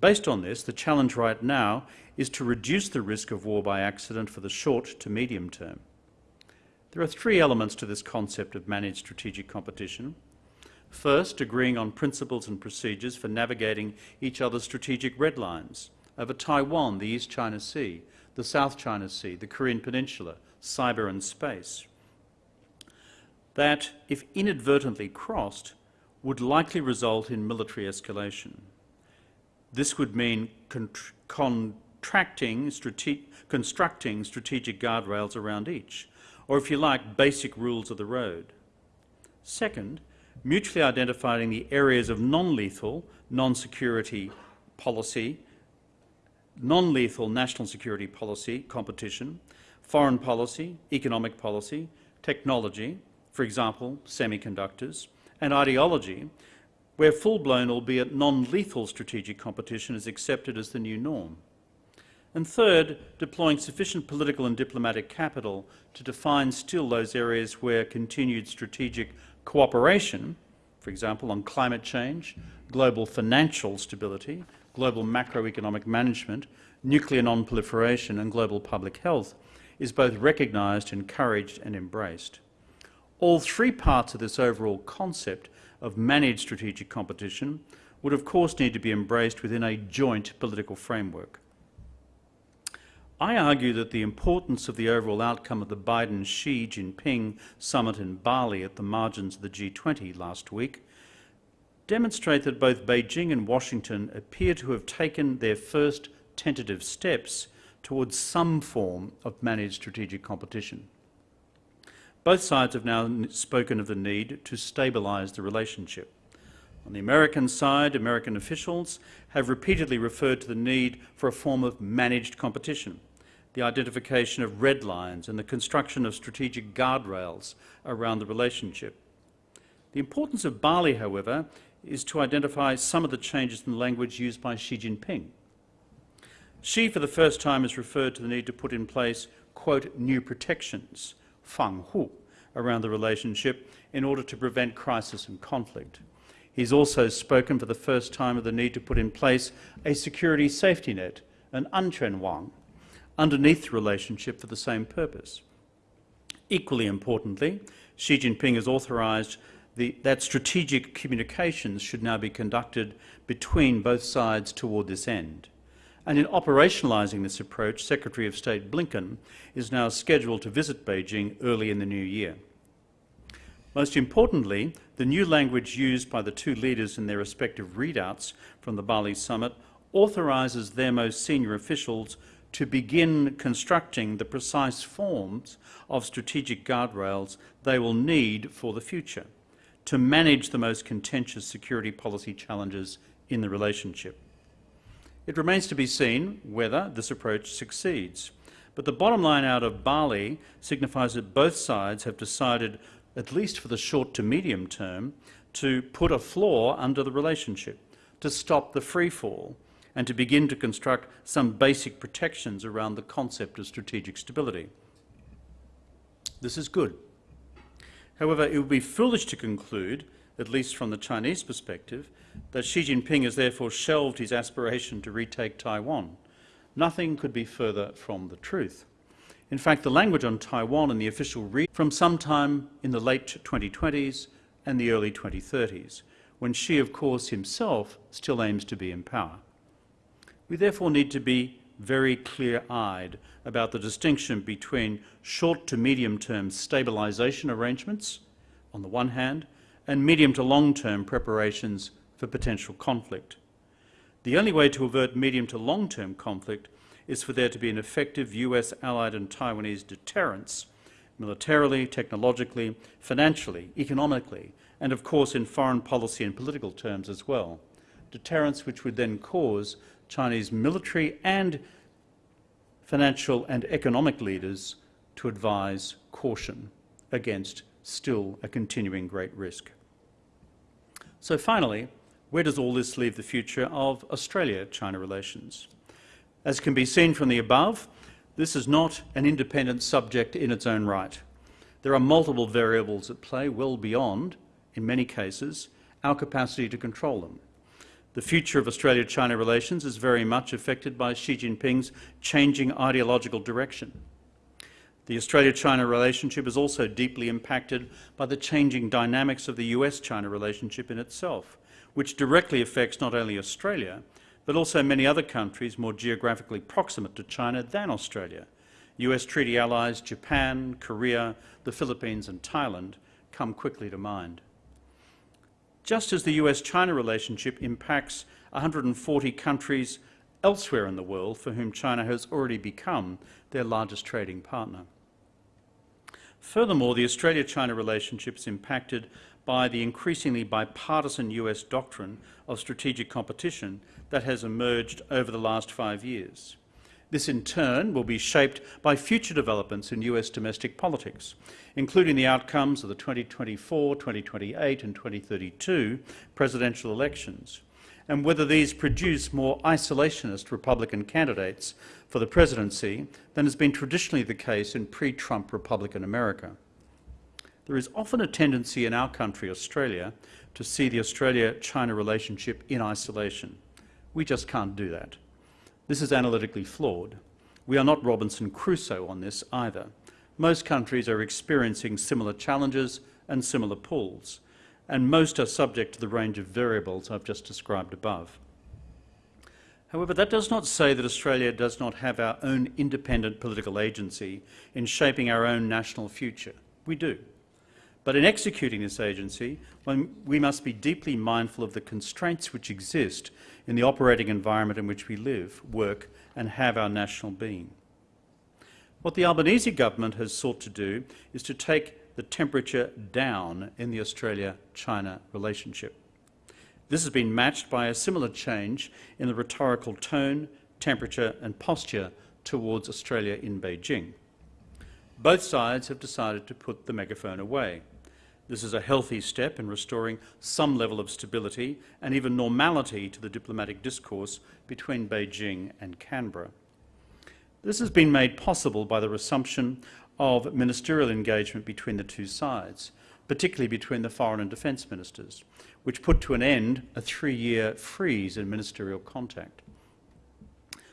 [SPEAKER 6] Based on this, the challenge right now is to reduce the risk of war by accident for the short to medium term. There are three elements to this concept of managed strategic competition. First, agreeing on principles and procedures for navigating each other's strategic red lines over Taiwan, the East China Sea, the South China Sea, the Korean Peninsula, cyber and space. That, if inadvertently crossed, would likely result in military escalation. This would mean contracting, strate constructing strategic guardrails around each, or if you like, basic rules of the road. Second, mutually identifying the areas of non-lethal, non-security policy, non-lethal national security policy competition, foreign policy, economic policy, technology, for example, semiconductors, and ideology, where full-blown, albeit non-lethal strategic competition is accepted as the new norm. And third, deploying sufficient political and diplomatic capital to define still those areas where continued strategic cooperation, for example, on climate change, global financial stability, global macroeconomic management, nuclear non-proliferation and global public health, is both recognised, encouraged and embraced. All three parts of this overall concept of managed strategic competition would of course need to be embraced within a joint political framework. I argue that the importance of the overall outcome of the Biden-Xi Jinping summit in Bali at the margins of the G20 last week demonstrate that both Beijing and Washington appear to have taken their first tentative steps towards some form of managed strategic competition. Both sides have now spoken of the need to stabilise the relationship. On the American side, American officials have repeatedly referred to the need for a form of managed competition the identification of red lines and the construction of strategic guardrails around the relationship. The importance of Bali, however, is to identify some of the changes in the language used by Xi Jinping. Xi, for the first time, has referred to the need to put in place, quote, new protections, fang hu, around the relationship in order to prevent crisis and conflict. He's also spoken for the first time of the need to put in place a security safety net, an anquan wang, underneath the relationship for the same purpose. Equally importantly, Xi Jinping has authorised that strategic communications should now be conducted between both sides toward this end. And in operationalising this approach, Secretary of State Blinken is now scheduled to visit Beijing early in the new year. Most importantly, the new language used by the two leaders in their respective readouts from the Bali summit authorises their most senior officials to begin constructing the precise forms of strategic guardrails they will need for the future to manage the most contentious security policy challenges in the relationship. It remains to be seen whether this approach succeeds. But the bottom line out of Bali signifies that both sides have decided, at least for the short to medium term, to put a floor under the relationship, to stop the free fall, and to begin to construct some basic protections around the concept of strategic stability. This is good. However, it would be foolish to conclude, at least from the Chinese perspective, that Xi Jinping has therefore shelved his aspiration to retake Taiwan. Nothing could be further from the truth. In fact, the language on Taiwan in the official read from sometime in the late 2020s and the early 2030s, when Xi, of course, himself still aims to be in power. We therefore need to be very clear-eyed about the distinction between short to medium-term stabilisation arrangements, on the one hand, and medium to long-term preparations for potential conflict. The only way to avert medium to long-term conflict is for there to be an effective US allied and Taiwanese deterrence, militarily, technologically, financially, economically, and of course in foreign policy and political terms as well. Deterrence which would then cause Chinese military and financial and economic leaders to advise caution against still a continuing great risk. So finally, where does all this leave the future of Australia-China relations? As can be seen from the above, this is not an independent subject in its own right. There are multiple variables at play well beyond, in many cases, our capacity to control them. The future of Australia-China relations is very much affected by Xi Jinping's changing ideological direction. The Australia-China relationship is also deeply impacted by the changing dynamics of the US-China relationship in itself, which directly affects not only Australia, but also many other countries more geographically proximate to China than Australia. US treaty allies Japan, Korea, the Philippines and Thailand come quickly to mind. Just as the US-China relationship impacts 140 countries elsewhere in the world for whom China has already become their largest trading partner. Furthermore, the Australia-China relationship is impacted by the increasingly bipartisan US doctrine of strategic competition that has emerged over the last five years. This in turn will be shaped by future developments in US domestic politics, including the outcomes of the 2024, 2028 and 2032 presidential elections, and whether these produce more isolationist Republican candidates for the presidency than has been traditionally the case in pre-Trump Republican America. There is often a tendency in our country, Australia, to see the Australia-China relationship in isolation. We just can't do that. This is analytically flawed. We are not Robinson Crusoe on this either. Most countries are experiencing similar challenges and similar pulls, and most are subject to the range of variables I've just described above. However, that does not say that Australia does not have our own independent political agency in shaping our own national future. We do. But in executing this agency, we must be deeply mindful of the constraints which exist in the operating environment in which we live, work and have our national being. What the Albanese government has sought to do is to take the temperature down in the Australia-China relationship. This has been matched by a similar change in the rhetorical tone, temperature and posture towards Australia in Beijing. Both sides have decided to put the megaphone away. This is a healthy step in restoring some level of stability and even normality to the diplomatic discourse between Beijing and Canberra. This has been made possible by the resumption of ministerial engagement between the two sides, particularly between the foreign and defence ministers, which put to an end a three-year freeze in ministerial contact.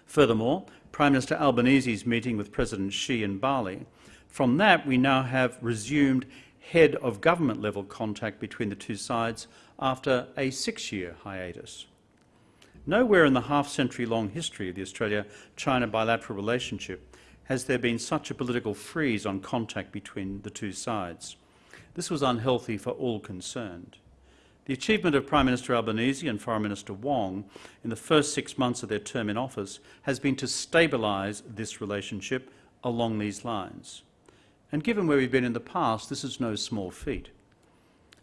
[SPEAKER 6] Furthermore, Prime Minister Albanese's meeting with President Xi in Bali, from that we now have resumed head of government level contact between the two sides after a six-year hiatus. Nowhere in the half-century long history of the Australia-China bilateral relationship has there been such a political freeze on contact between the two sides. This was unhealthy for all concerned. The achievement of Prime Minister Albanese and Foreign Minister Wong in the first six months of their term in office has been to stabilise this relationship along these lines. And given where we've been in the past, this is no small feat.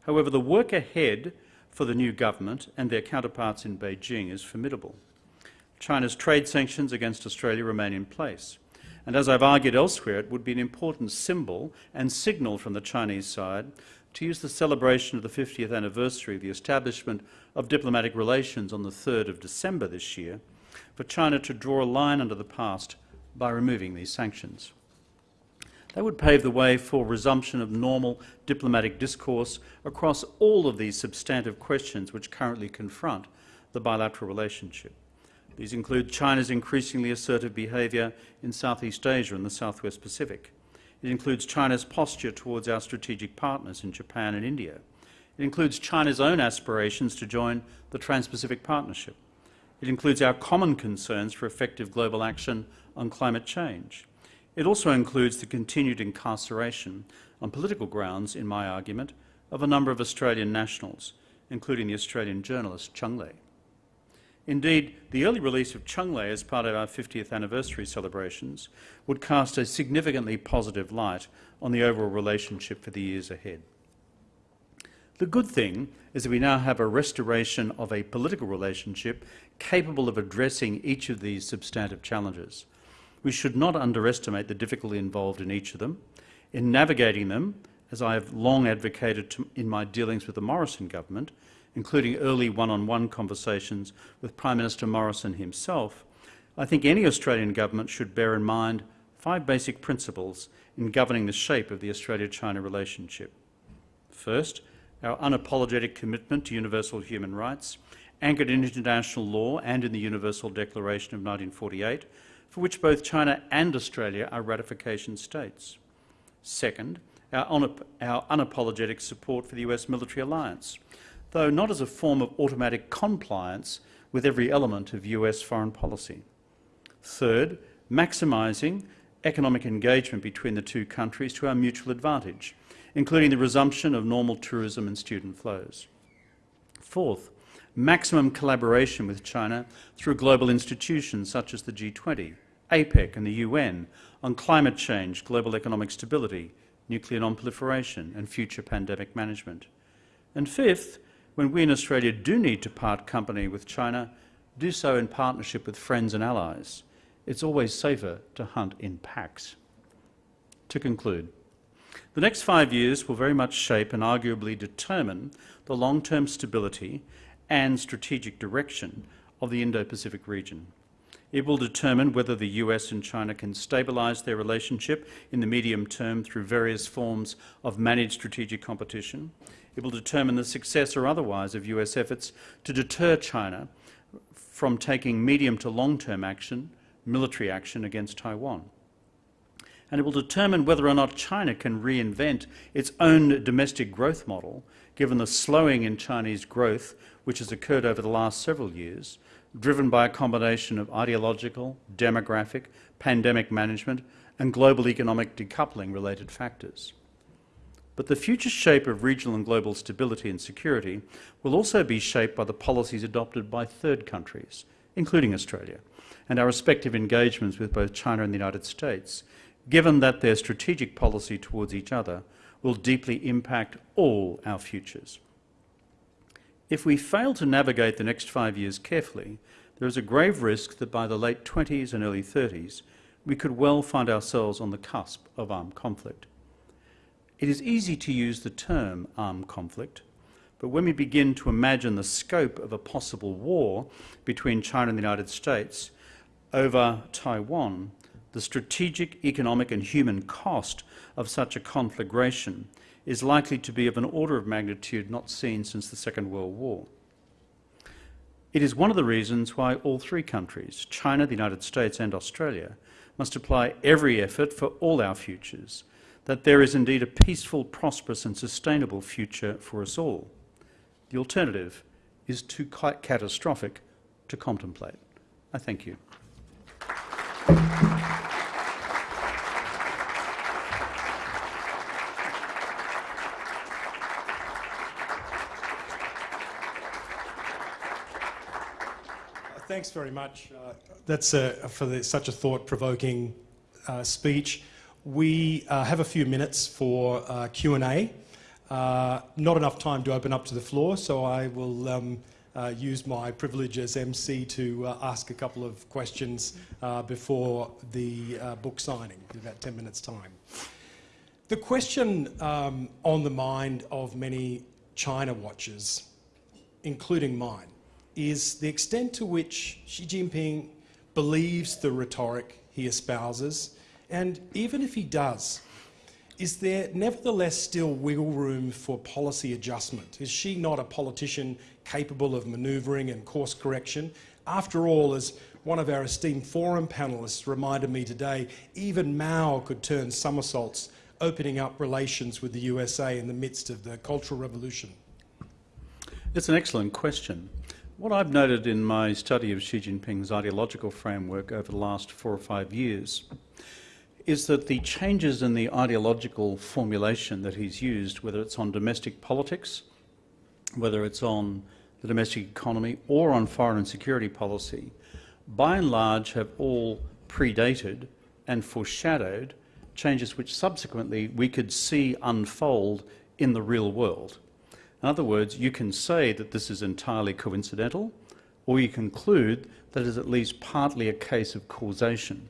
[SPEAKER 6] However, the work ahead for the new government and their counterparts in Beijing is formidable. China's trade sanctions against Australia remain in place. And as I've argued elsewhere, it would be an important symbol and signal from the Chinese side to use the celebration of the 50th anniversary of the establishment of diplomatic relations on the 3rd of December this year for China to draw a line under the past by removing these sanctions. That would pave the way for resumption of normal diplomatic discourse across all of these substantive questions which currently confront the bilateral relationship. These include China's increasingly assertive behaviour in Southeast Asia and the Southwest Pacific. It includes China's posture towards our strategic partners in Japan and India. It includes China's own aspirations to join the Trans-Pacific Partnership. It includes our common concerns for effective global action on climate change. It also includes the continued incarceration on political grounds, in my argument, of a number of Australian nationals, including the Australian journalist Cheng Lei. Indeed, the early release of Cheng Lei as part of our 50th anniversary celebrations would cast a significantly positive light on the overall relationship for the years ahead. The good thing is that we now have a restoration of a political relationship capable of addressing each of these substantive challenges. We should not underestimate the difficulty involved in each of them. In navigating them, as I have long advocated to, in my dealings with the Morrison government, including early one-on-one -on -one conversations with Prime Minister Morrison himself, I think any Australian government should bear in mind five basic principles in governing the shape of the Australia-China relationship. First, our unapologetic commitment to universal human rights, anchored in international law and in the Universal Declaration of 1948, for which both China and Australia are ratification states. Second, our, our unapologetic support for the US military alliance, though not as a form of automatic compliance with every element of US foreign policy. Third, maximising economic engagement between the two countries to our mutual advantage, including the resumption of normal tourism and student flows. Fourth, maximum collaboration with China through global institutions such as the G20, APEC and the UN on climate change, global economic stability, nuclear non-proliferation and future pandemic management. And fifth, when we in Australia do need to part company with China, do so in partnership with friends and allies. It's always safer to hunt in packs. To conclude, the next five years will very much shape and arguably determine the long-term stability and strategic direction of the Indo-Pacific region. It will determine whether the US and China can stabilise their relationship in the medium term through various forms of managed strategic competition. It will determine the success or otherwise of US efforts to deter China from taking medium to long-term action, military action against Taiwan. And it will determine whether or not China can reinvent its own domestic growth model, given the slowing in Chinese growth which has occurred over the last several years, driven by a combination of ideological, demographic, pandemic management and global economic decoupling related factors. But the future shape of regional and global stability and security will also be shaped by the policies adopted by third countries, including Australia, and our respective engagements with both China and the United States, given that their strategic policy towards each other will deeply impact all our futures. If we fail to navigate the next five years carefully, there is a grave risk that by the late 20s and early 30s, we could well find ourselves on the cusp of armed conflict. It is easy to use the term armed conflict, but when we begin to imagine the scope of a possible war between China and the United States over Taiwan, the strategic, economic and human cost of such a conflagration is likely to be of an order of magnitude not seen since the Second World War. It is one of the reasons why all three countries, China, the United States and Australia, must apply every effort for all our futures, that there is indeed a peaceful, prosperous and sustainable future for us all. The alternative is too catastrophic to contemplate. I thank you.
[SPEAKER 1] Thanks very much. Uh, that's a, for the, such a thought-provoking uh, speech. We uh, have a few minutes for uh, Q&A. Uh, not enough time to open up to the floor, so I will um, uh, use my privilege as MC to ask a couple of questions before the book signing in about 10 minutes' time. The question um, on the mind of many China watchers, including mine, is the extent to which Xi Jinping believes the rhetoric he espouses, and even if he does, is there nevertheless still wiggle room for policy adjustment? Is Xi not a politician capable of manoeuvring and course correction? After all, as one of our esteemed forum panellists reminded me today, even Mao could turn somersaults opening up relations with the USA in the midst of the Cultural Revolution.
[SPEAKER 6] It's an excellent question. What I've noted in my study of Xi Jinping's ideological framework over the last four or five years is that the changes in the ideological formulation that he's used, whether it's on domestic politics, whether it's on the domestic economy or on foreign and security policy, by and large have all predated and foreshadowed changes which subsequently we could see unfold in the real world. In other words, you can say that this is entirely coincidental, or you conclude that it is at least partly a case of causation.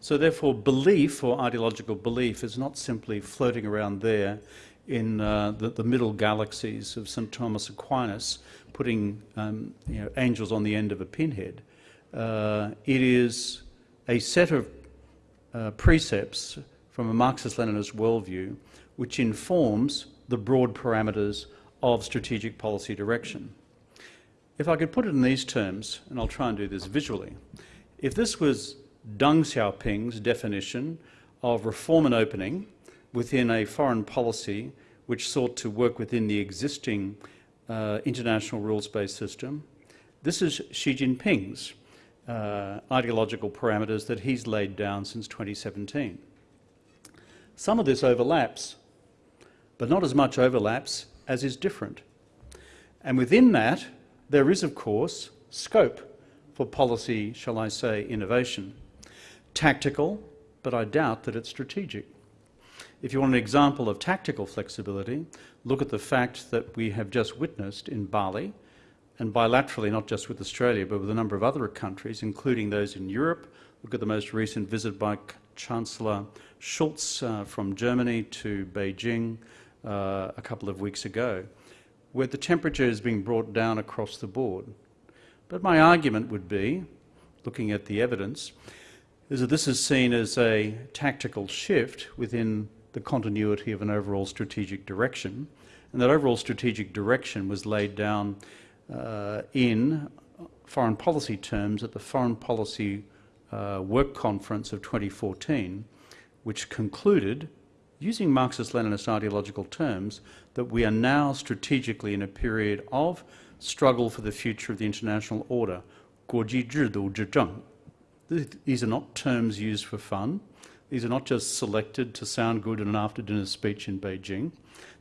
[SPEAKER 6] So therefore, belief or ideological belief is not simply floating around there in uh, the, the, middle galaxies of St. Thomas Aquinas, putting um, you know, angels on the end of a pinhead. Uh, it is a set of uh, precepts from a Marxist-Leninist worldview which informs the broad parameters of strategic policy direction. If I could put it in these terms, and I'll try and do this visually, if this was Deng Xiaoping's definition of reform and opening within a foreign policy which sought to work within the existing uh, international rules-based system, this is Xi Jinping's uh, ideological parameters that he's laid down since 2017. Some of this overlaps, but not as much overlaps as is different. And within that, there is, of course, scope for policy, shall I say, innovation. Tactical, but I doubt that it's strategic. If you want an example of tactical flexibility, look at the fact that we have just witnessed in Bali, and bilaterally, not just with Australia, but with a number of other countries, including those in Europe. Look at the most recent visit by Chancellor Scholz uh, from Germany to Beijing, uh, a couple of weeks ago, where the temperature is being brought down across the board. But my argument would be, looking at the evidence, is that this is seen as a tactical shift within the continuity of an overall strategic direction, and that overall strategic direction was laid down uh, in foreign policy terms at the Foreign Policy uh, Work Conference of 2014, which concluded using Marxist-Leninist ideological terms, that we are now strategically in a period of struggle for the future of the international order. These are not terms used for fun. These are not just selected to sound good in an after-dinner speech in Beijing.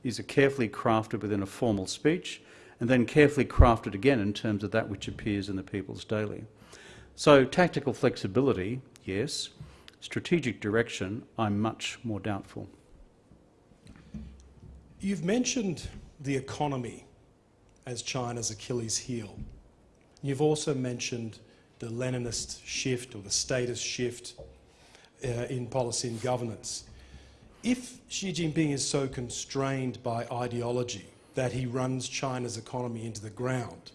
[SPEAKER 6] These are carefully crafted within a formal speech and then carefully crafted again in terms of that which appears in the People's Daily. So tactical flexibility, yes. Strategic direction, I'm much more doubtful.
[SPEAKER 1] You've mentioned the economy as China's Achilles heel. You've also mentioned the Leninist shift or the statist shift uh, in policy and governance. If Xi Jinping is so constrained by ideology that he runs China's economy into the ground,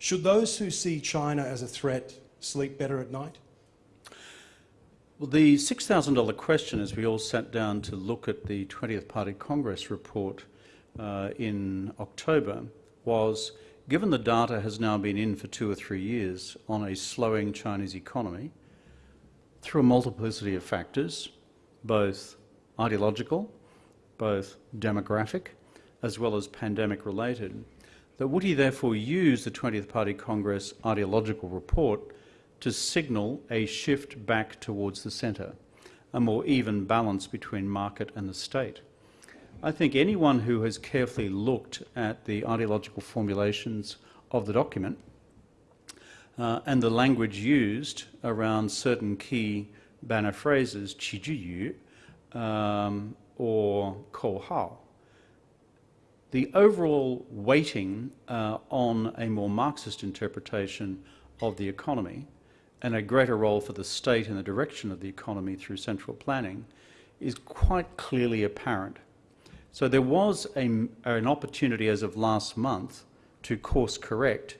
[SPEAKER 1] should those who see China as a threat sleep better at night?
[SPEAKER 6] Well, the $6,000 question as we all sat down to look at the 20th Party Congress report uh, in October was, given the data has now been in for two or three years on a slowing Chinese economy, through a multiplicity of factors, both ideological, both demographic, as well as pandemic related, that would he therefore use the 20th Party Congress ideological report to signal a shift back towards the centre, a more even balance between market and the state. I think anyone who has carefully looked at the ideological formulations of the document uh, and the language used around certain key banner phrases, qi um, or kouhao. The overall weighting uh, on a more Marxist interpretation of the economy and a greater role for the state in the direction of the economy through central planning is quite clearly apparent. So there was a, an opportunity as of last month to course correct,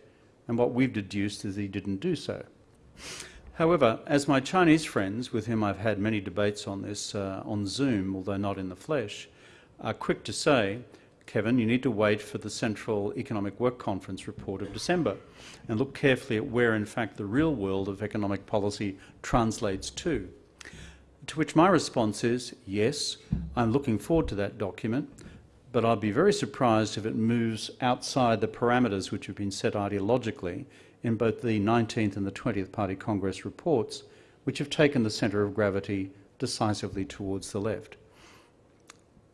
[SPEAKER 6] and what we've deduced is he didn't do so. However, as my Chinese friends, with whom I've had many debates on this uh, on Zoom, although not in the flesh, are quick to say, Kevin, you need to wait for the Central Economic Work Conference report of December and look carefully at where, in fact, the real world of economic policy translates to. To which my response is, yes, I'm looking forward to that document, but I'd be very surprised if it moves outside the parameters which have been set ideologically in both the 19th and the 20th Party Congress reports, which have taken the centre of gravity decisively towards the left.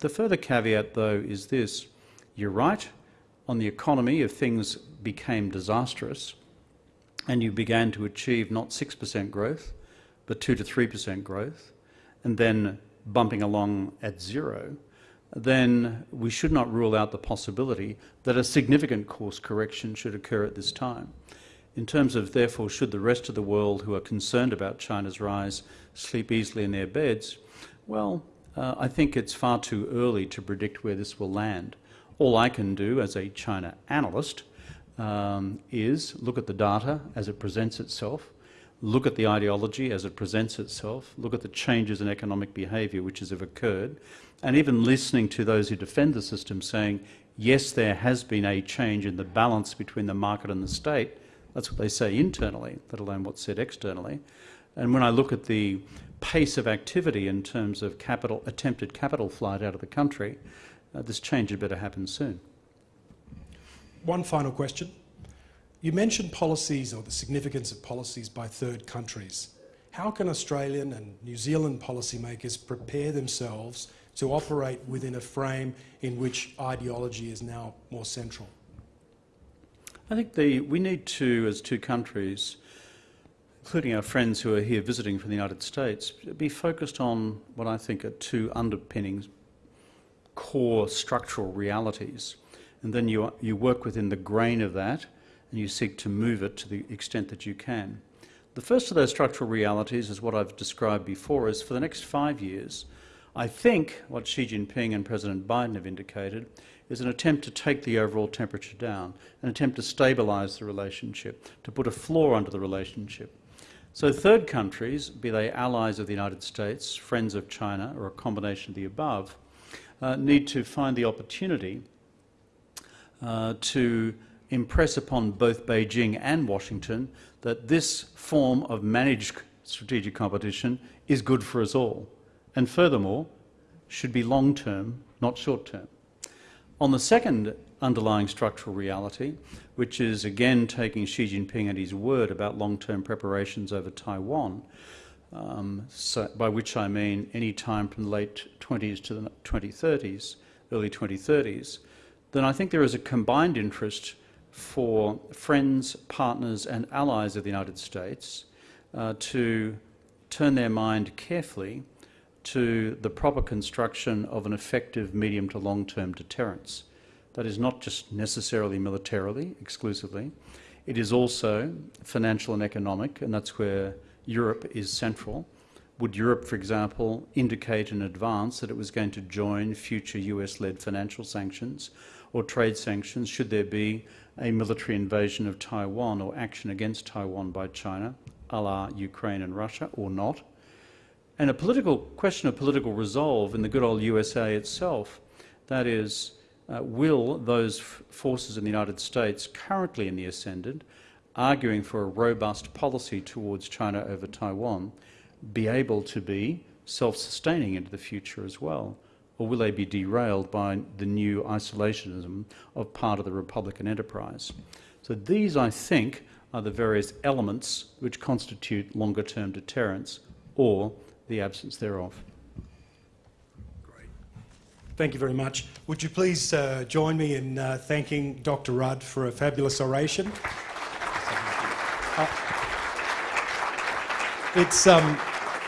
[SPEAKER 6] The further caveat, though, is this. You're right, on the economy, if things became disastrous and you began to achieve not 6% growth, but 2 to 3% growth, and then bumping along at zero, then we should not rule out the possibility that a significant course correction should occur at this time. In terms of, therefore, should the rest of the world who are concerned about China's rise sleep easily in their beds, well, uh, I think it's far too early to predict where this will land. All I can do as a China analyst um, is look at the data as it presents itself, look at the ideology as it presents itself, look at the changes in economic behaviour which have occurred, and even listening to those who defend the system saying, yes, there has been a change in the balance between the market and the state. That's what they say internally, let alone what's said externally. And when I look at the pace of activity in terms of capital, attempted capital flight out of the country, uh, this change had better happen soon.
[SPEAKER 1] One final question. You mentioned policies or the significance of policies by third countries. How can Australian and New Zealand policymakers prepare themselves to operate within a frame in which ideology is now more central?
[SPEAKER 6] I think the, we need to, as two countries, including our friends who are here visiting from the United States, be focused on what I think are two underpinnings, core structural realities. And then you, you work within the grain of that and you seek to move it to the extent that you can. The first of those structural realities is what I've described before is for the next five years, I think what Xi Jinping and President Biden have indicated is an attempt to take the overall temperature down, an attempt to stabilise the relationship, to put a floor under the relationship. So third countries, be they allies of the United States, friends of China, or a combination of the above, uh, need to find the opportunity uh, to impress upon both Beijing and Washington that this form of managed strategic competition is good for us all, and furthermore, should be long-term, not short-term. On the second underlying structural reality, which is again taking Xi Jinping at his word about long-term preparations over Taiwan, um, so by which I mean any time from the late 20s to the 2030s, early 2030s, then I think there is a combined interest for friends, partners and allies of the United States uh, to turn their mind carefully to the proper construction of an effective medium to long-term deterrence. That is not just necessarily militarily, exclusively. It is also financial and economic, and that's where Europe is central. Would Europe, for example, indicate in advance that it was going to join future US-led financial sanctions or trade sanctions should there be a military invasion of Taiwan or action against Taiwan by China, a la Ukraine and Russia, or not? And a political question of political resolve in the good old USA itself, that is, uh, will those forces in the United States currently in the ascendant, arguing for a robust policy towards China over Taiwan, be able to be self-sustaining into the future as well? Or will they be derailed by the new isolationism of part of the Republican enterprise? So these, I think, are the various elements which constitute longer-term deterrence or the absence thereof.
[SPEAKER 1] Thank you very much. Would you please uh, join me in uh, thanking Dr Rudd for a fabulous oration? It's, um,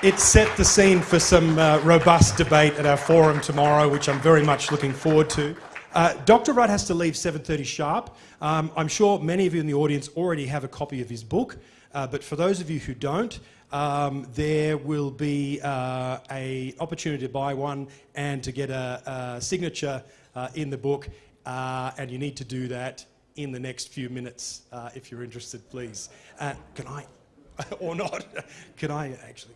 [SPEAKER 1] it's set the scene for some uh, robust debate at our forum tomorrow, which I'm very much looking forward to. Uh, Dr. Rudd has to leave 7.30 sharp. Um, I'm sure many of you in the audience already have a copy of his book, uh, but for those of you who don't, um, there will be uh, a opportunity to buy one and to get a, a signature uh, in the book, uh, and you need to do that in the next few minutes uh, if you're interested, please. Uh, can I, or not, can I actually?